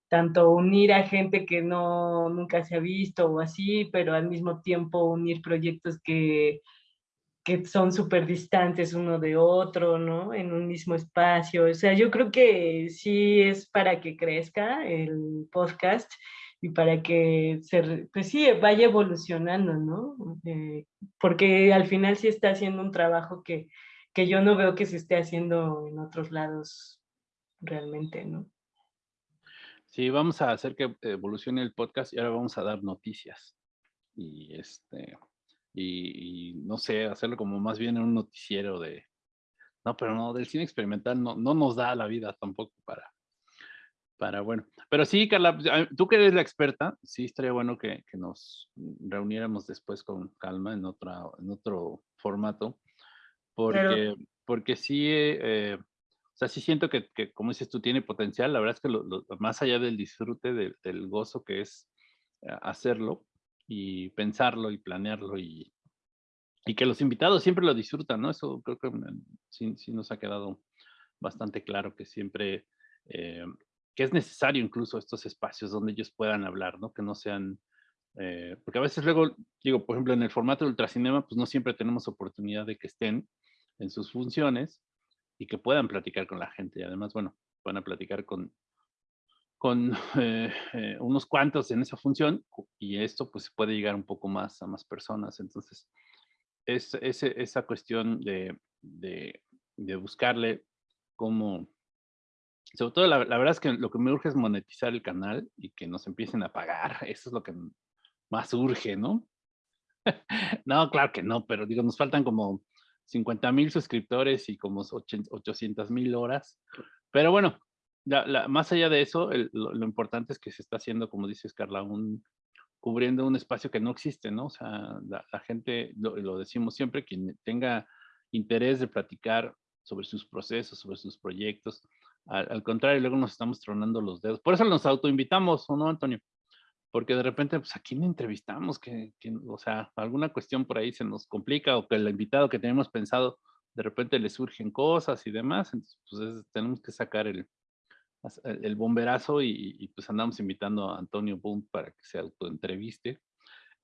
tanto unir a gente que no nunca se ha visto o así, pero al mismo tiempo unir proyectos que que son súper distantes uno de otro, ¿no? En un mismo espacio. O sea, yo creo que sí es para que crezca el podcast y para que se, pues sí, vaya evolucionando, ¿no? Eh, porque al final sí está haciendo un trabajo que, que yo no veo que se esté haciendo en otros lados realmente, ¿no? Sí, vamos a hacer que evolucione el podcast y ahora vamos a dar noticias. Y este, y, no sé, hacerlo como más bien en un noticiero de, no, pero no, del cine experimental no, no nos da la vida tampoco para, para, bueno, pero sí, Carla, pues, tú que eres la experta, sí estaría bueno que, que nos reuniéramos después con calma en, otra, en otro formato, porque, porque sí, eh, o sea, sí siento que, como dices tú, tiene potencial, la verdad es que lo, más allá del disfrute, del gozo que es eh, hacerlo, y pensarlo y planearlo y, y que los invitados siempre lo disfrutan, ¿no? Eso creo que sí, sí nos ha quedado bastante claro que siempre, eh, que es necesario incluso estos espacios donde ellos puedan hablar, ¿no? Que no sean, eh, porque a veces luego, digo, por ejemplo, en el formato de ultracinema, pues no siempre tenemos oportunidad de que estén en sus funciones y que puedan platicar con la gente. Y además, bueno, van a platicar con, con [laughs] eh, eh, unos cuantos en esa función y esto pues puede llegar un poco más a más personas. Entonces, es, esa cuestión de, de, buscarle cómo, Sobre todo, la, verdad es que lo que me urge es monetizar el canal y que nos empiecen a pagar. [laughs] Eso es lo que más urge, ¿no? [laughs] no, claro que no, pero digo, nos faltan como 50 mil suscriptores y como 800 mil horas. Pero bueno, más allá de eso, lo, importante es que se está haciendo, como dices, Carla, un, cubriendo un espacio que no existe, ¿no? O sea, la, gente, lo, decimos siempre, quien tenga interés de platicar sobre sus procesos, sobre sus proyectos, al, contrario, luego nos estamos tronando los dedos. Por eso nos autoinvitamos, ¿o no, Antonio? Porque de repente, pues, ¿a quién entrevistamos? Que, o sea, alguna cuestión por ahí se nos complica o que el invitado que tenemos pensado, de repente le surgen cosas y demás, entonces, pues, tenemos que sacar el, el bomberazo y, pues andamos invitando a Antonio Boom para que se autoentreviste.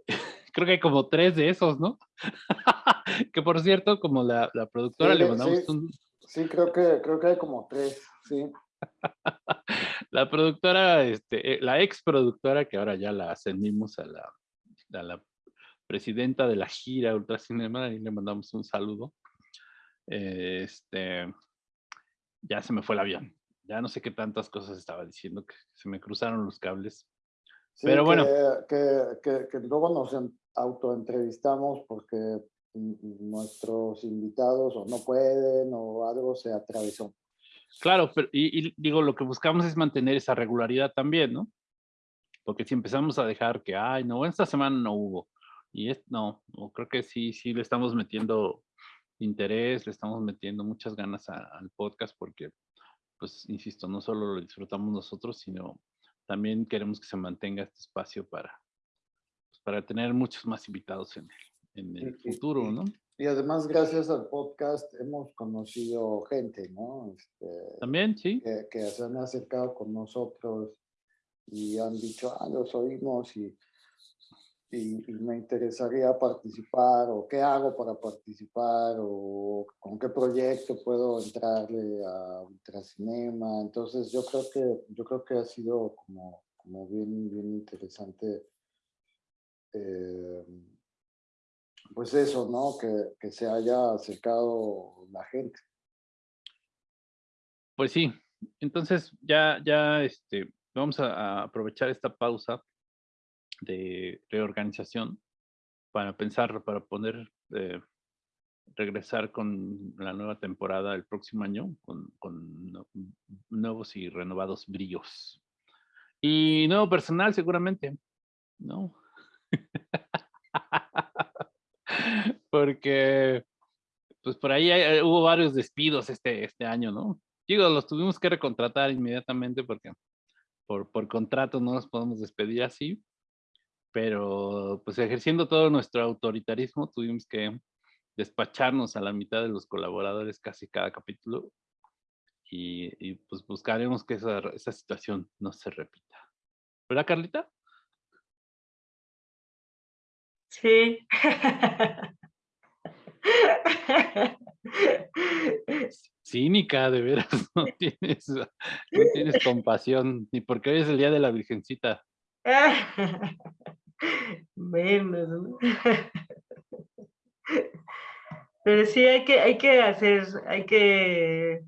[laughs] Creo que hay como tres de esos, ¿no? [laughs] que por cierto, como la, productora le mandamos un... Sí, creo que, creo que hay como tres, sí. [laughs] la productora, este, eh, la ex productora, que ahora ya la ascendimos a la, a la presidenta de la gira Ultracinema, y le mandamos un saludo. Este, ya se me fue el avión ya no sé qué tantas cosas estaba diciendo, que se me cruzaron los cables. Pero bueno. Que, que, que, luego nos autoentrevistamos porque nuestros invitados o no pueden o algo se atravesó. Claro, pero y, digo, lo que buscamos es mantener esa regularidad también, ¿no? Porque si empezamos a dejar que, ay, no, esta semana no hubo, y es, no, no, creo que sí, sí le estamos metiendo interés, le estamos metiendo muchas ganas al podcast porque pues, insisto, no solo lo disfrutamos nosotros, sino también queremos que se mantenga este espacio para, pues, para tener muchos más invitados en el, en el futuro, ¿no? Y además, gracias al podcast, hemos conocido gente, ¿no? Este, también, sí. Que, que, se han acercado con nosotros y han dicho, ah, los oímos y y, me interesaría participar o qué hago para participar o con qué proyecto puedo entrarle a Ultracinema. Entonces yo creo que, yo creo que ha sido como, como bien, bien interesante eh, pues eso, ¿no? Que, que se haya acercado la gente. Pues sí, entonces ya, ya este, vamos a aprovechar esta pausa de reorganización para pensar, para poder eh, regresar con la nueva temporada el próximo año con, nuevos y renovados brillos. Y nuevo personal seguramente, ¿no? [laughs] Porque pues por ahí hubo varios despidos este, este año, ¿no? Digo, los tuvimos que recontratar inmediatamente porque por, por contrato no nos podemos despedir así, pero pues ejerciendo todo nuestro autoritarismo tuvimos que despacharnos a la mitad de los colaboradores casi cada capítulo y, pues buscaremos que esa, esa situación no se repita. ¿Verdad, Carlita? Sí. [laughs] Cínica, de veras, [laughs] no tienes, no tienes compasión, ni porque hoy es el día de la Virgencita. [laughs] Menos, ¿no? Pero sí hay que, hay que hacer, hay que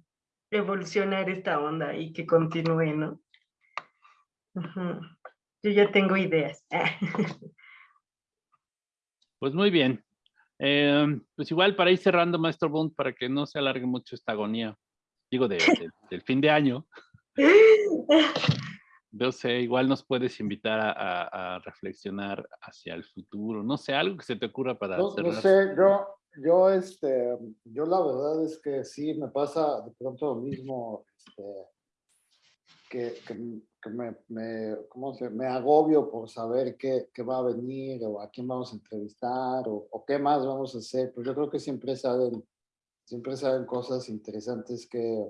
evolucionar esta onda y que continúe, ¿no? Yo ya tengo ideas. [laughs] Pues muy bien. Em, pues igual para ir cerrando, Maestro Bond, para que no se alargue mucho esta agonía, digo, [laughs] del fin de año. [laughs] no sé, igual nos puedes invitar a, reflexionar hacia el futuro, no sé, algo que se te ocurra para no, no sé, yo, yo, este, yo la verdad es que sí, me pasa de pronto lo mismo, este, que, que, me, me, ¿cómo se, me agobio por saber qué, qué, va a venir o a quién vamos a entrevistar o, o qué más vamos a hacer, pues yo creo que siempre salen, siempre salen cosas interesantes que,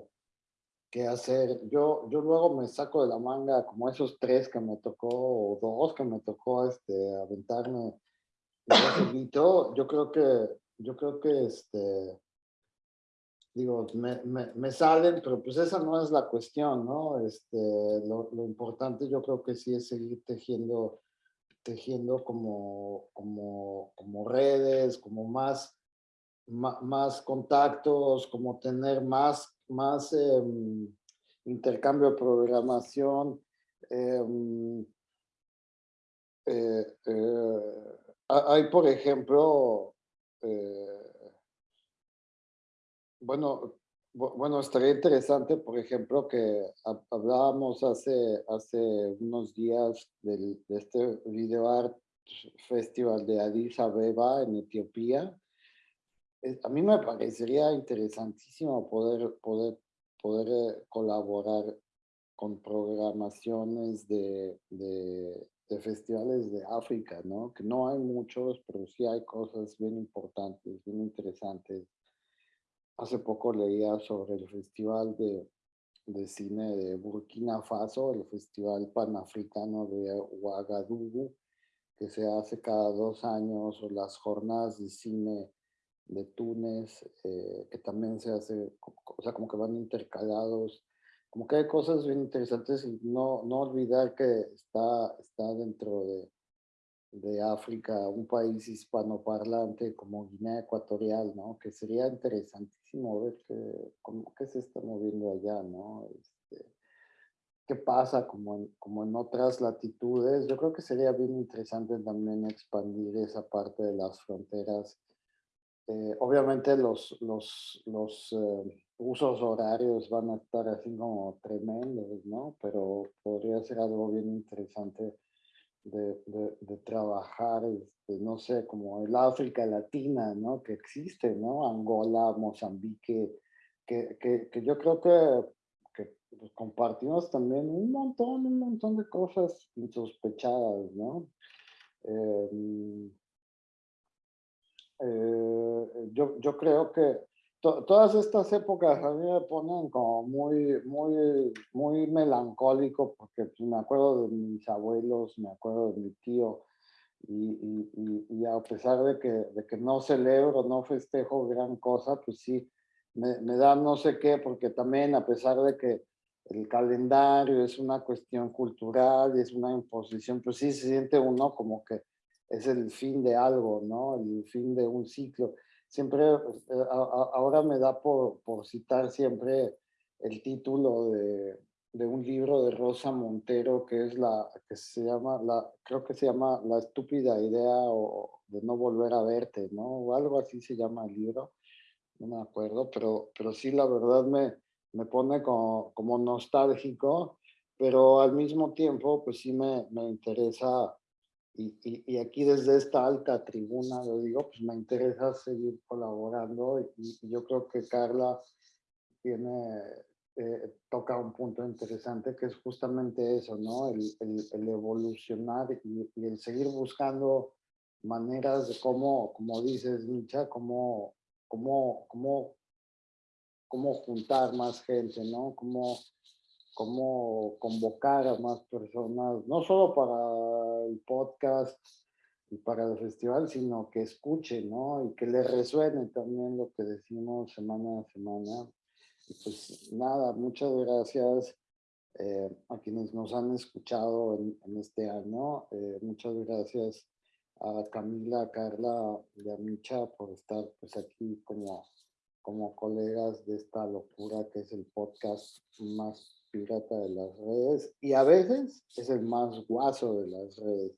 qué hacer. Yo, yo luego me saco de la manga como esos tres que me tocó, o dos que me tocó este, aventarme. Yo creo que, yo creo que, este, digo, me, me, salen, pero pues esa no es la cuestión, ¿no? Este, lo, importante yo creo que sí es seguir tejiendo, tejiendo como, como, como redes, como más, más, más contactos, como tener más más, em, intercambio de programación. Em, eh, eh, hay, por ejemplo, bueno, bueno, estaría interesante, por ejemplo, que hablábamos hace, hace unos días del, de este Video Art Festival de Addis Abeba en Etiopía. A mí me parecería interesantísimo poder, poder, poder eh, colaborar con programaciones de, de, de, festivales de África, ¿no? Que no hay muchos, pero sí hay cosas bien importantes, bien interesantes Hace poco leía sobre el Festival de, de Cine de Burkina Faso, el Festival Panafricano de Ouagadougou, que se hace cada dos años, o las jornadas de cine de Túnez, eh, que también se hace, o sea, como que van intercalados, como que hay cosas bien interesantes y no, no olvidar que está, está dentro de, de África, un país hispanoparlante como Guinea Ecuatorial, ¿no? Que sería interesantísimo ver qué, cómo, qué se está moviendo allá, ¿no? Este, qué pasa como en, como en otras latitudes. Yo creo que sería bien interesante también expandir esa parte de las fronteras. Eh, obviamente los, los, los eh, usos horarios van a estar así como tremendos, ¿no? Pero podría ser algo bien interesante de, de, trabajar, este, no sé, como el África Latina, ¿no? Que existe, ¿no? Angola, Mozambique, que, que, que yo creo que, que pues, compartimos también un montón, un montón de cosas insospechadas, ¿no? Em, eh, yo, yo creo que todas estas épocas a mí me ponen como muy, muy, muy melancólico porque pues, me acuerdo de mis abuelos, me acuerdo de mi tío y, y, y, a pesar de que, de que no celebro, no festejo gran cosa, pues sí, me, me da no sé qué porque también a pesar de que el calendario es una cuestión cultural y es una imposición, pues sí se siente uno como que es el fin de algo, ¿no? El fin de un ciclo siempre, eh, ahora me da por, por, citar siempre el título de, de, un libro de Rosa Montero que es la, que se llama, la, creo que se llama La estúpida idea o de no volver a verte, ¿no? O algo así se llama el libro, no me acuerdo, pero, pero sí la verdad me, me pone como, como nostálgico, pero al mismo tiempo pues sí me, me interesa y, aquí desde esta alta tribuna, lo digo, pues me interesa seguir colaborando y, yo creo que Carla tiene, eh, toca un punto interesante que es justamente eso, ¿no? El, el, evolucionar y, el seguir buscando maneras de cómo, como dices, Micha, cómo, cómo, cómo, cómo juntar más gente, ¿no? Cómo cómo convocar a más personas, no solo para el podcast y para el festival, sino que escuchen, ¿no? Y que les resuene también lo que decimos semana a semana. Y pues nada, muchas gracias eh, a quienes nos han escuchado en, este año. Eh, muchas gracias a Camila, a Carla y a Micha por estar pues aquí como, como colegas de esta locura que es el podcast más pirata de las redes y a veces es el más guaso de las redes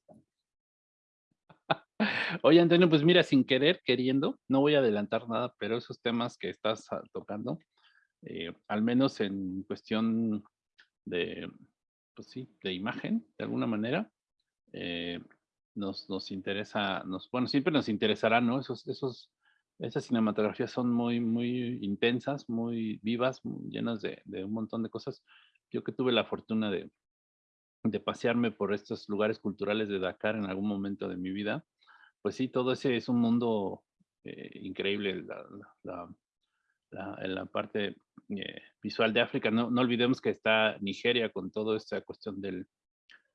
[laughs] Oye, Antonio, pues mira, sin querer, queriendo, no voy a adelantar nada, pero esos temas que estás ah, tocando, eh, al menos en cuestión de, pues sí, de imagen, de alguna manera, eh, nos, nos interesa, nos, bueno, siempre nos interesará, ¿no? Esos, esos, esas cinematografías son muy, muy intensas, muy vivas, llenas de, de un montón de cosas yo que tuve la fortuna de, de pasearme por estos lugares culturales de Dakar en algún momento de mi vida, pues sí, todo ese es un mundo eh, increíble, la, la, la, la parte eh, visual de África. No, no, olvidemos que está Nigeria con toda esta cuestión del,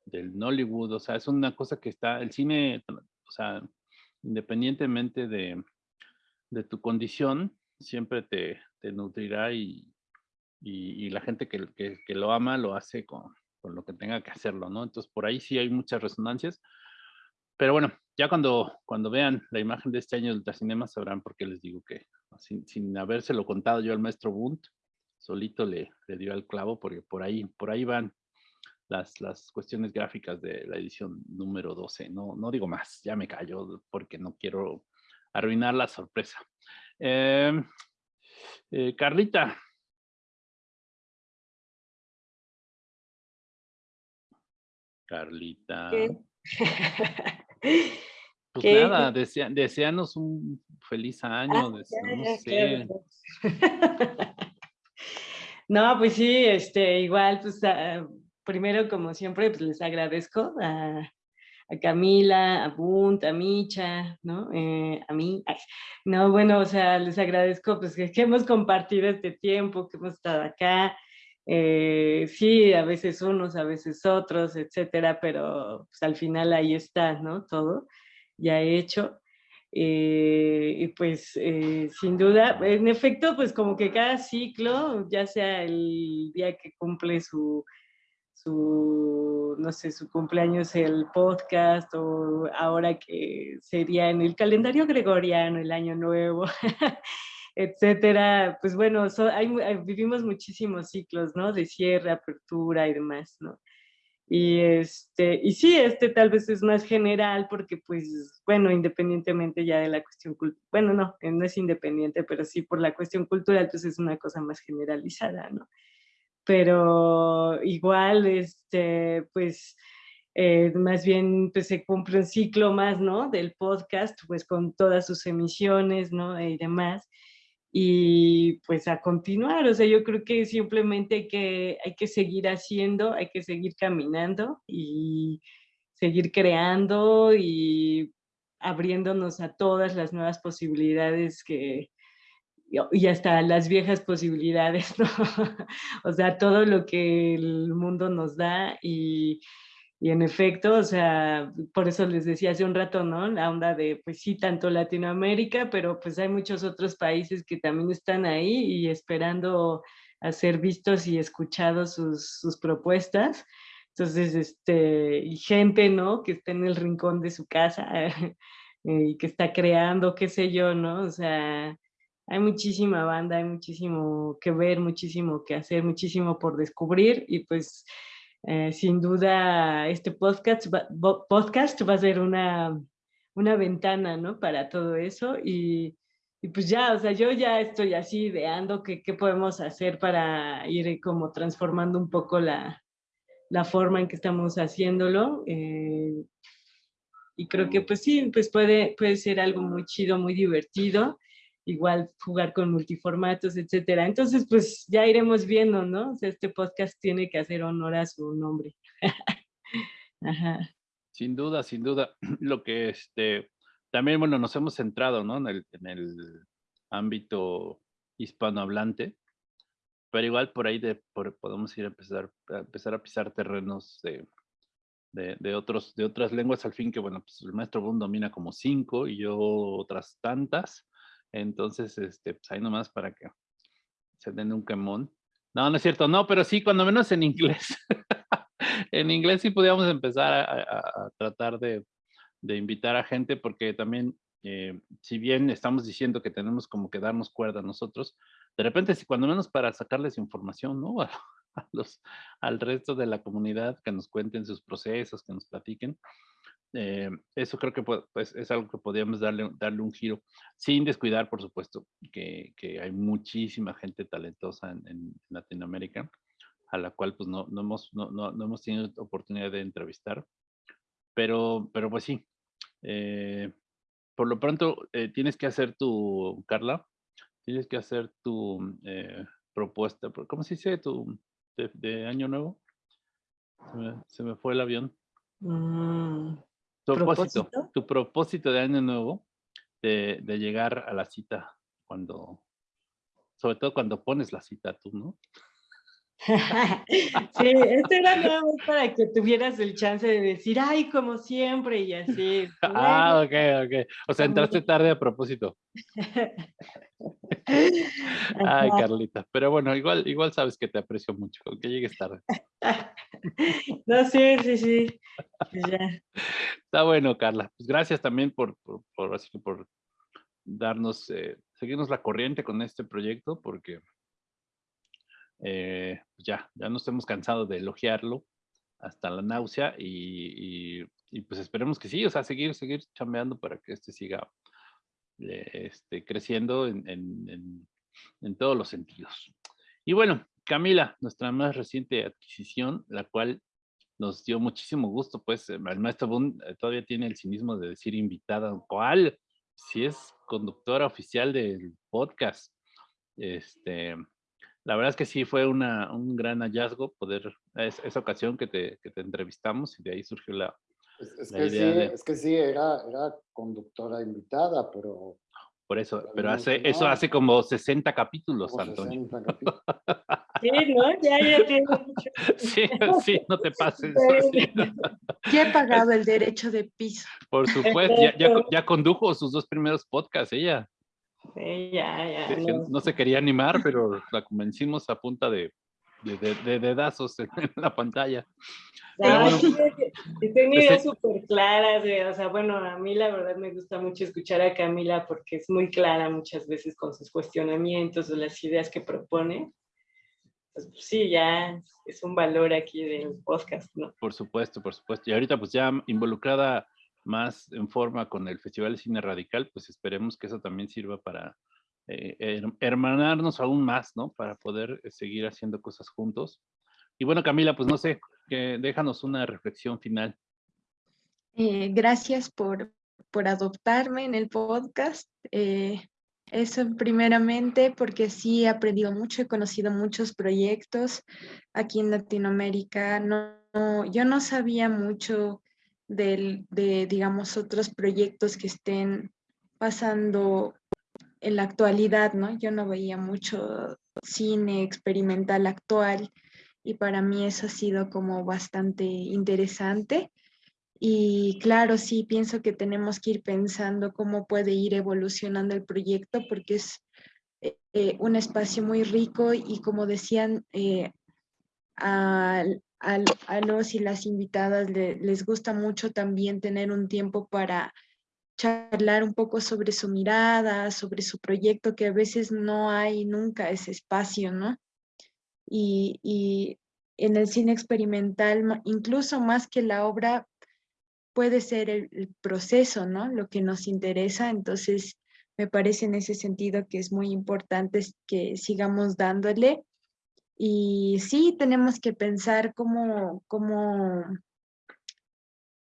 del Nollywood, o sea, es una cosa que está, el cine, o sea, independientemente de, de tu condición, siempre te, te nutrirá y, y, la gente que, que, lo ama lo hace con, con, lo que tenga que hacerlo, ¿no? Entonces por ahí sí hay muchas resonancias. Pero bueno, ya cuando, cuando vean la imagen de este año del Ultracinema sabrán por qué les digo que sin, sin habérselo contado yo al maestro Bunt, solito le, le dio al clavo porque por ahí, por ahí van las, las cuestiones gráficas de la edición número 12. No, no digo más, ya me callo porque no quiero arruinar la sorpresa. Em, eh, Carlita. Carlita. [laughs] Pues nada, deseanos un feliz año, ah, no sé. [laughs] No, pues sí, este, igual, pues ah, primero, como siempre, pues les agradezco a, Camila, a Bunt, a Micha, ¿no? Eh, a mí. no, bueno, o sea, les agradezco pues que, hemos compartido este tiempo, que hemos estado acá. Eh, sí, a veces unos, a veces otros, etcétera, pero pues, al final ahí está, ¿no? Todo ya hecho. Eh, y pues sin duda, en efecto, pues como que cada ciclo, ya sea el día que cumple su, su, no sé, su cumpleaños el podcast o ahora que sería en el calendario gregoriano, el año nuevo, [laughs] etcétera, pues bueno, vivimos muchísimos ciclos, ¿no? De cierre, apertura y demás, ¿no? Y, este, y sí, este tal vez es más general porque, pues, bueno, independientemente ya de la cuestión cultural, bueno, no, eh, no es independiente, pero sí por la cuestión cultural, pues es una cosa más generalizada, ¿no? Pero igual, este, pues, eh, más bien pues se cumple un ciclo más, ¿no? Del podcast, pues con todas sus emisiones, ¿no? Y demás y pues a continuar, o sea, yo creo que simplemente hay que, hay que seguir haciendo, hay que seguir caminando y seguir creando y abriéndonos a todas las nuevas posibilidades que, y hasta las viejas posibilidades, [laughs] ¿no? o sea, todo lo que el mundo nos da y y en efecto, o sea, por eso les decía hace un rato, ¿no? La onda de, pues sí, tanto Latinoamérica, pero pues hay muchos otros países que también están ahí y esperando a ser vistos y escuchados sus, sus propuestas. Entonces, este, y gente, ¿no? Que está en el rincón de su casa [laughs] y que está creando, qué sé yo, ¿no? O sea, hay muchísima banda, hay muchísimo que ver, muchísimo que hacer, muchísimo por descubrir y pues eh, sin duda este podcast va, podcast va a ser una, una ventana, ¿no? Para todo eso y, y, pues ya, o sea, yo ya estoy así ideando qué, podemos hacer para ir como transformando un poco la, la forma en que estamos haciéndolo. Eh, y creo que pues sí, pues puede, puede ser algo muy chido, muy divertido igual jugar con multiformatos, etcétera. Entonces, pues ya iremos viendo, ¿no? O sea, este podcast tiene que hacer honor a su nombre. [laughs] Sin duda, sin duda. [clears throat] Lo que este, también, bueno, nos hemos centrado, ¿no? En el, en el ámbito hispanohablante, pero igual por ahí de, podemos ir a empezar, a empezar a pisar terrenos de, de, de, otros, de otras lenguas, al fin que, bueno, pues el maestro Boone domina como cinco y yo otras tantas, entonces, este, pues ahí nomás para que se den un quemón. No, no es cierto, no, pero sí, cuando menos en inglés. [laughs] en inglés sí podíamos empezar a, tratar de, invitar a gente porque también, eh, si bien estamos diciendo que tenemos como que darnos cuerda nosotros, de repente, si cuando menos para sacarles información, ¿no? [laughs] A, los, al resto de la comunidad, que nos cuenten sus procesos, que nos platiquen, eh, eso creo que pues, es algo que podríamos darle, darle un giro, sin descuidar, por supuesto, que, hay muchísima gente talentosa en, Latinoamérica, a la cual pues no, no, hemos, no, no, hemos tenido oportunidad de entrevistar. Pero, pero pues sí, eh, por lo pronto eh, tienes que hacer tu, Carla, tienes que hacer tu propuesta, ¿cómo se dice? Tu, de, año nuevo. Se me, fue el avión. Mm. Tu propósito, tu propósito de año nuevo, de, de, llegar a la cita cuando, sobre todo cuando pones la cita tú, ¿no? [laughs] sí, esto era nada más para que tuvieras el chance de decir, ay, como siempre, y así. ah, ok, ok. O sea, entraste tarde a propósito. [laughs] ay, Carlita. Pero bueno, igual, igual sabes que te aprecio mucho, aunque llegues tarde. [laughs] no, sí, sí, sí. Pues Está bueno, Carla. Pues gracias también por, por, por, por darnos, eh, seguirnos la corriente con este proyecto, porque eh, pues ya, ya nos hemos cansado de elogiarlo hasta la náusea y, pues esperemos que sí, o sea, seguir, seguir chambeando para que este siga eh, este, creciendo en, en todos los sentidos. Y bueno, Camila, nuestra más reciente adquisición, la cual nos dio muchísimo gusto, pues el maestro Boone eh, todavía tiene el cinismo de decir invitada, ¿cuál? Si es conductora oficial del podcast. Este, la verdad es que sí fue una, un gran hallazgo poder, esa ocasión que te, que te, entrevistamos y de ahí surgió la, es, que, sí, es que sí, era, era conductora invitada, pero por eso, pero hace, eso hace como 60 capítulos, Antonio. 60 [laughs] capítulos. Sí, ¿no? Ya, ya tiene mucho. [laughs] Sí, sí, no te pases. [laughs] Ya he pagado el derecho de piso. Por supuesto, ya, ya, condujo sus dos primeros podcasts ella. Sí, ya, ya. No. se quería animar, pero la convencimos a punta de, de, de, dedazos en la pantalla. y tenía ideas súper claras, o sea, bueno, a mí la verdad me gusta mucho escuchar a Camila porque es muy clara muchas veces con sus cuestionamientos o las ideas que propone. Pues, pues, sí, ya es un valor aquí del podcast, ¿no? Por supuesto, por supuesto. Y ahorita pues ya involucrada más en forma con el Festival de Cine Radical, pues esperemos que eso también sirva para eh, hermanarnos aún más, ¿no? Para poder eh, seguir haciendo cosas juntos. Y bueno, Camila, pues no sé, que déjanos una reflexión final. Eh, gracias por, por adoptarme en el podcast. eso primeramente porque sí he aprendido mucho, he conocido muchos proyectos aquí en Latinoamérica. No, yo no sabía mucho del, de, digamos, otros proyectos que estén pasando en la actualidad, ¿no? Yo no veía mucho cine experimental actual y para mí eso ha sido como bastante interesante. Y claro, sí, pienso que tenemos que ir pensando cómo puede ir evolucionando el proyecto porque es eh, un espacio muy rico y como decían, eh, a, los y las invitadas les gusta mucho también tener un tiempo para charlar un poco sobre su mirada, sobre su proyecto, que a veces no hay nunca ese espacio, ¿no? Y, en el cine experimental, incluso más que la obra, puede ser el, proceso, ¿no? Lo que nos interesa. Entonces, me parece en ese sentido que es muy importante que sigamos dándole. Y sí, tenemos que pensar cómo, cómo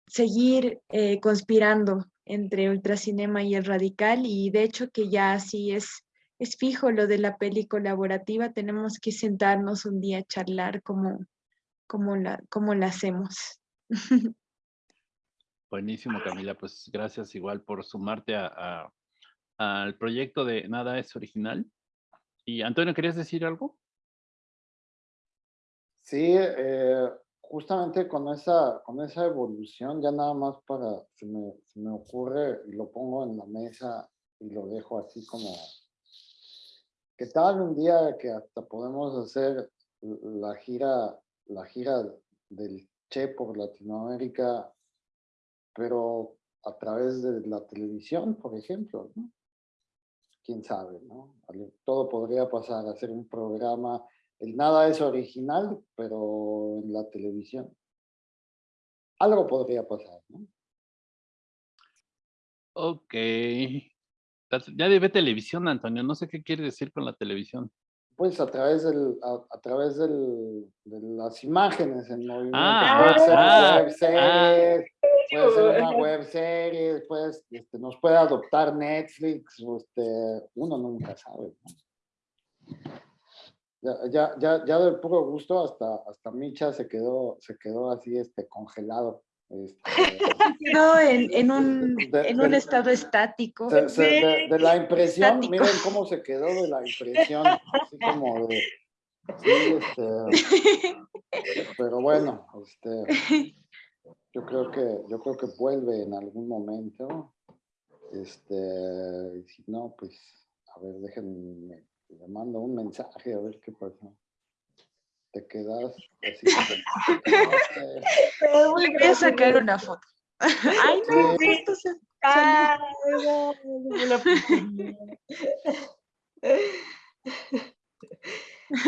seguir eh, conspirando entre Ultracinema y el Radical y de hecho que ya así es, es fijo lo de la peli colaborativa, tenemos que sentarnos un día a charlar cómo, cómo, la, cómo la hacemos. [laughs] Buenísimo Camila, pues gracias igual por sumarte a, al proyecto de Nada es Original. Y Antonio, ¿querías decir algo? Sí, eh, justamente con esa, con esa evolución, ya nada más para, se me, se me ocurre y lo pongo en la mesa y lo dejo así como, ¿qué tal un día que hasta podemos hacer la gira, la gira del Che por Latinoamérica, pero a través de la televisión, por ejemplo, ¿no? Quién sabe, ¿no? Todo podría pasar, hacer un programa el nada es original, pero en la televisión. Algo podría pasar, ¿no? Ok. Ya debe televisión, Antonio. No sé qué quiere decir con la televisión. Pues a través del, a, través del, de las imágenes en movimiento. Ah, puede ser ah, web series, puede ser una [laughs] web serie, pues, este, nos puede adoptar Netflix, este, uno nunca sabe. ¿no? Ya, ya, ya, del puro gusto hasta, hasta Micha se quedó, se quedó así este, congelado. Este, [laughs] quedó en, en, un, en un estado estático. de, la impresión, miren cómo se quedó de la impresión, así como de... Sí, este, pero bueno, este, yo creo que yo creo que vuelve en algún momento. Este, si no, pues, a ver, déjenme le mando un mensaje a ver qué pasa. Te quedas así como... Voy a sacar una foto. Ay, no, esto se...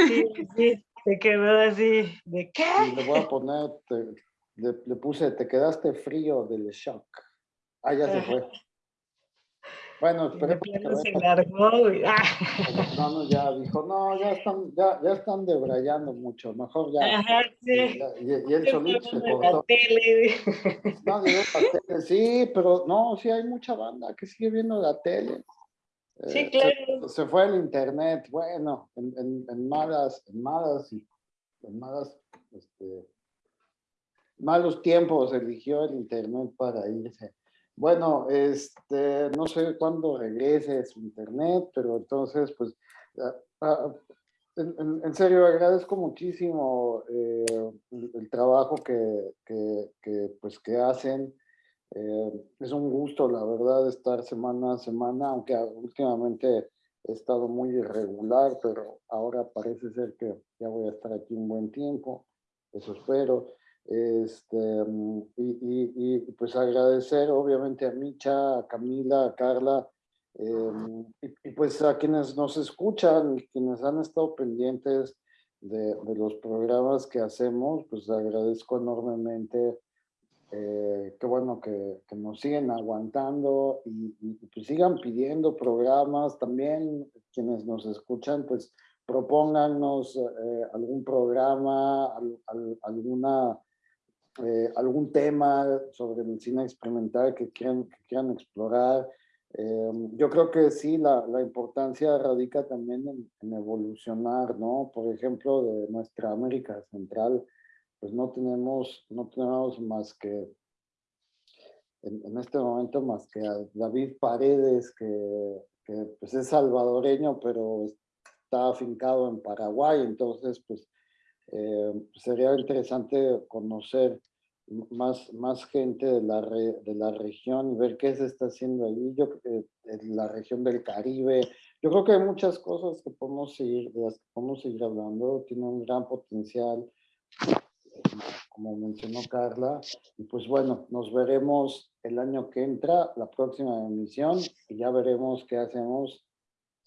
Sí, sí, se quedó así, ¿de qué? Le voy a poner, te- le, le puse, te quedaste frío del shock. Ah, ya se fue. Bueno, esperemos que se largó. Ah. Plano ya dijo, no, ya están, ya, ya están debrayando mucho, mejor ya. Ajá, sí. Ya- Y, y él solito se cortó. tele. No, digo, la tele, sí, pero no, sí hay mucha banda que sigue viendo la tele. Sí, Eh, claro. Se, se fue el internet, bueno, en, en, en malas, en malas y en malas, este, malos tiempos eligió el internet para irse. Bueno, este, no sé cuándo regrese su internet, pero entonces, pues, ah, ah, en, serio, agradezco muchísimo eh, el, trabajo que, que, que, pues, que hacen. Eh, es un gusto, la verdad, estar semana a semana, aunque últimamente he estado muy irregular, pero ahora parece ser que ya voy a estar aquí un buen tiempo, eso espero. Este, mm, y, y- y, pues agradecer obviamente a Micha, a Camila, a Carla, eh, y, pues a quienes nos escuchan quienes han estado pendientes de, de los programas que hacemos, pues agradezco enormemente eh, qué bueno que, que nos siguen aguantando y, y, pues sigan pidiendo programas. También quienes nos escuchan, pues propónganos eh, algún programa, al- al- alguna, eh, algún tema sobre medicina experimental que quieran, que quieran explorar. Eh, yo creo que sí, la, la importancia radica también en, en evolucionar, ¿no? Por ejemplo, de nuestra América Central, pues no tenemos, no tenemos más que, en, en este momento, más que a David Paredes, que, que, pues es salvadoreño, pero está afincado en Paraguay, entonces pues eh, sería interesante conocer más, más gente de la, re- de la región y ver qué se está haciendo allí, yo, eh, en la región del Caribe. Yo creo que hay muchas cosas que podemos seguir, de las que podemos seguir hablando, tiene un gran potencial como mencionó Carla. Y pues bueno, nos veremos el año que entra, la próxima emisión, y ya veremos qué hacemos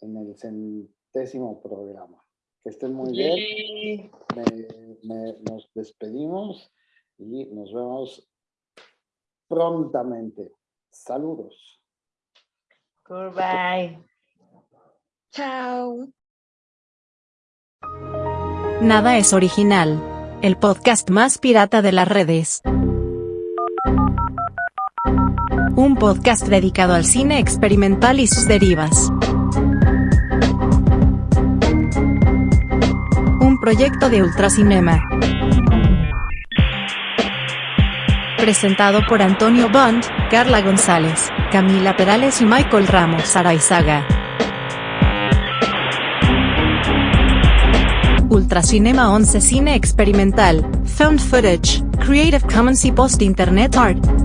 en el centésimo programa. Que estén muy bien. Me- me- nos despedimos y nos vemos prontamente. Saludos. Goodbye. Chao. Nada es original. El podcast más pirata de las redes. Un podcast dedicado al cine experimental y sus derivas. Un proyecto de Ultracinema. Presentado por Antonio Bond, Carla González, Camila Perales y Michael Ramos Araizaga. Ultracinema 11 Cine Experimental, Found Footage, Creative Commons y Post Internet Art.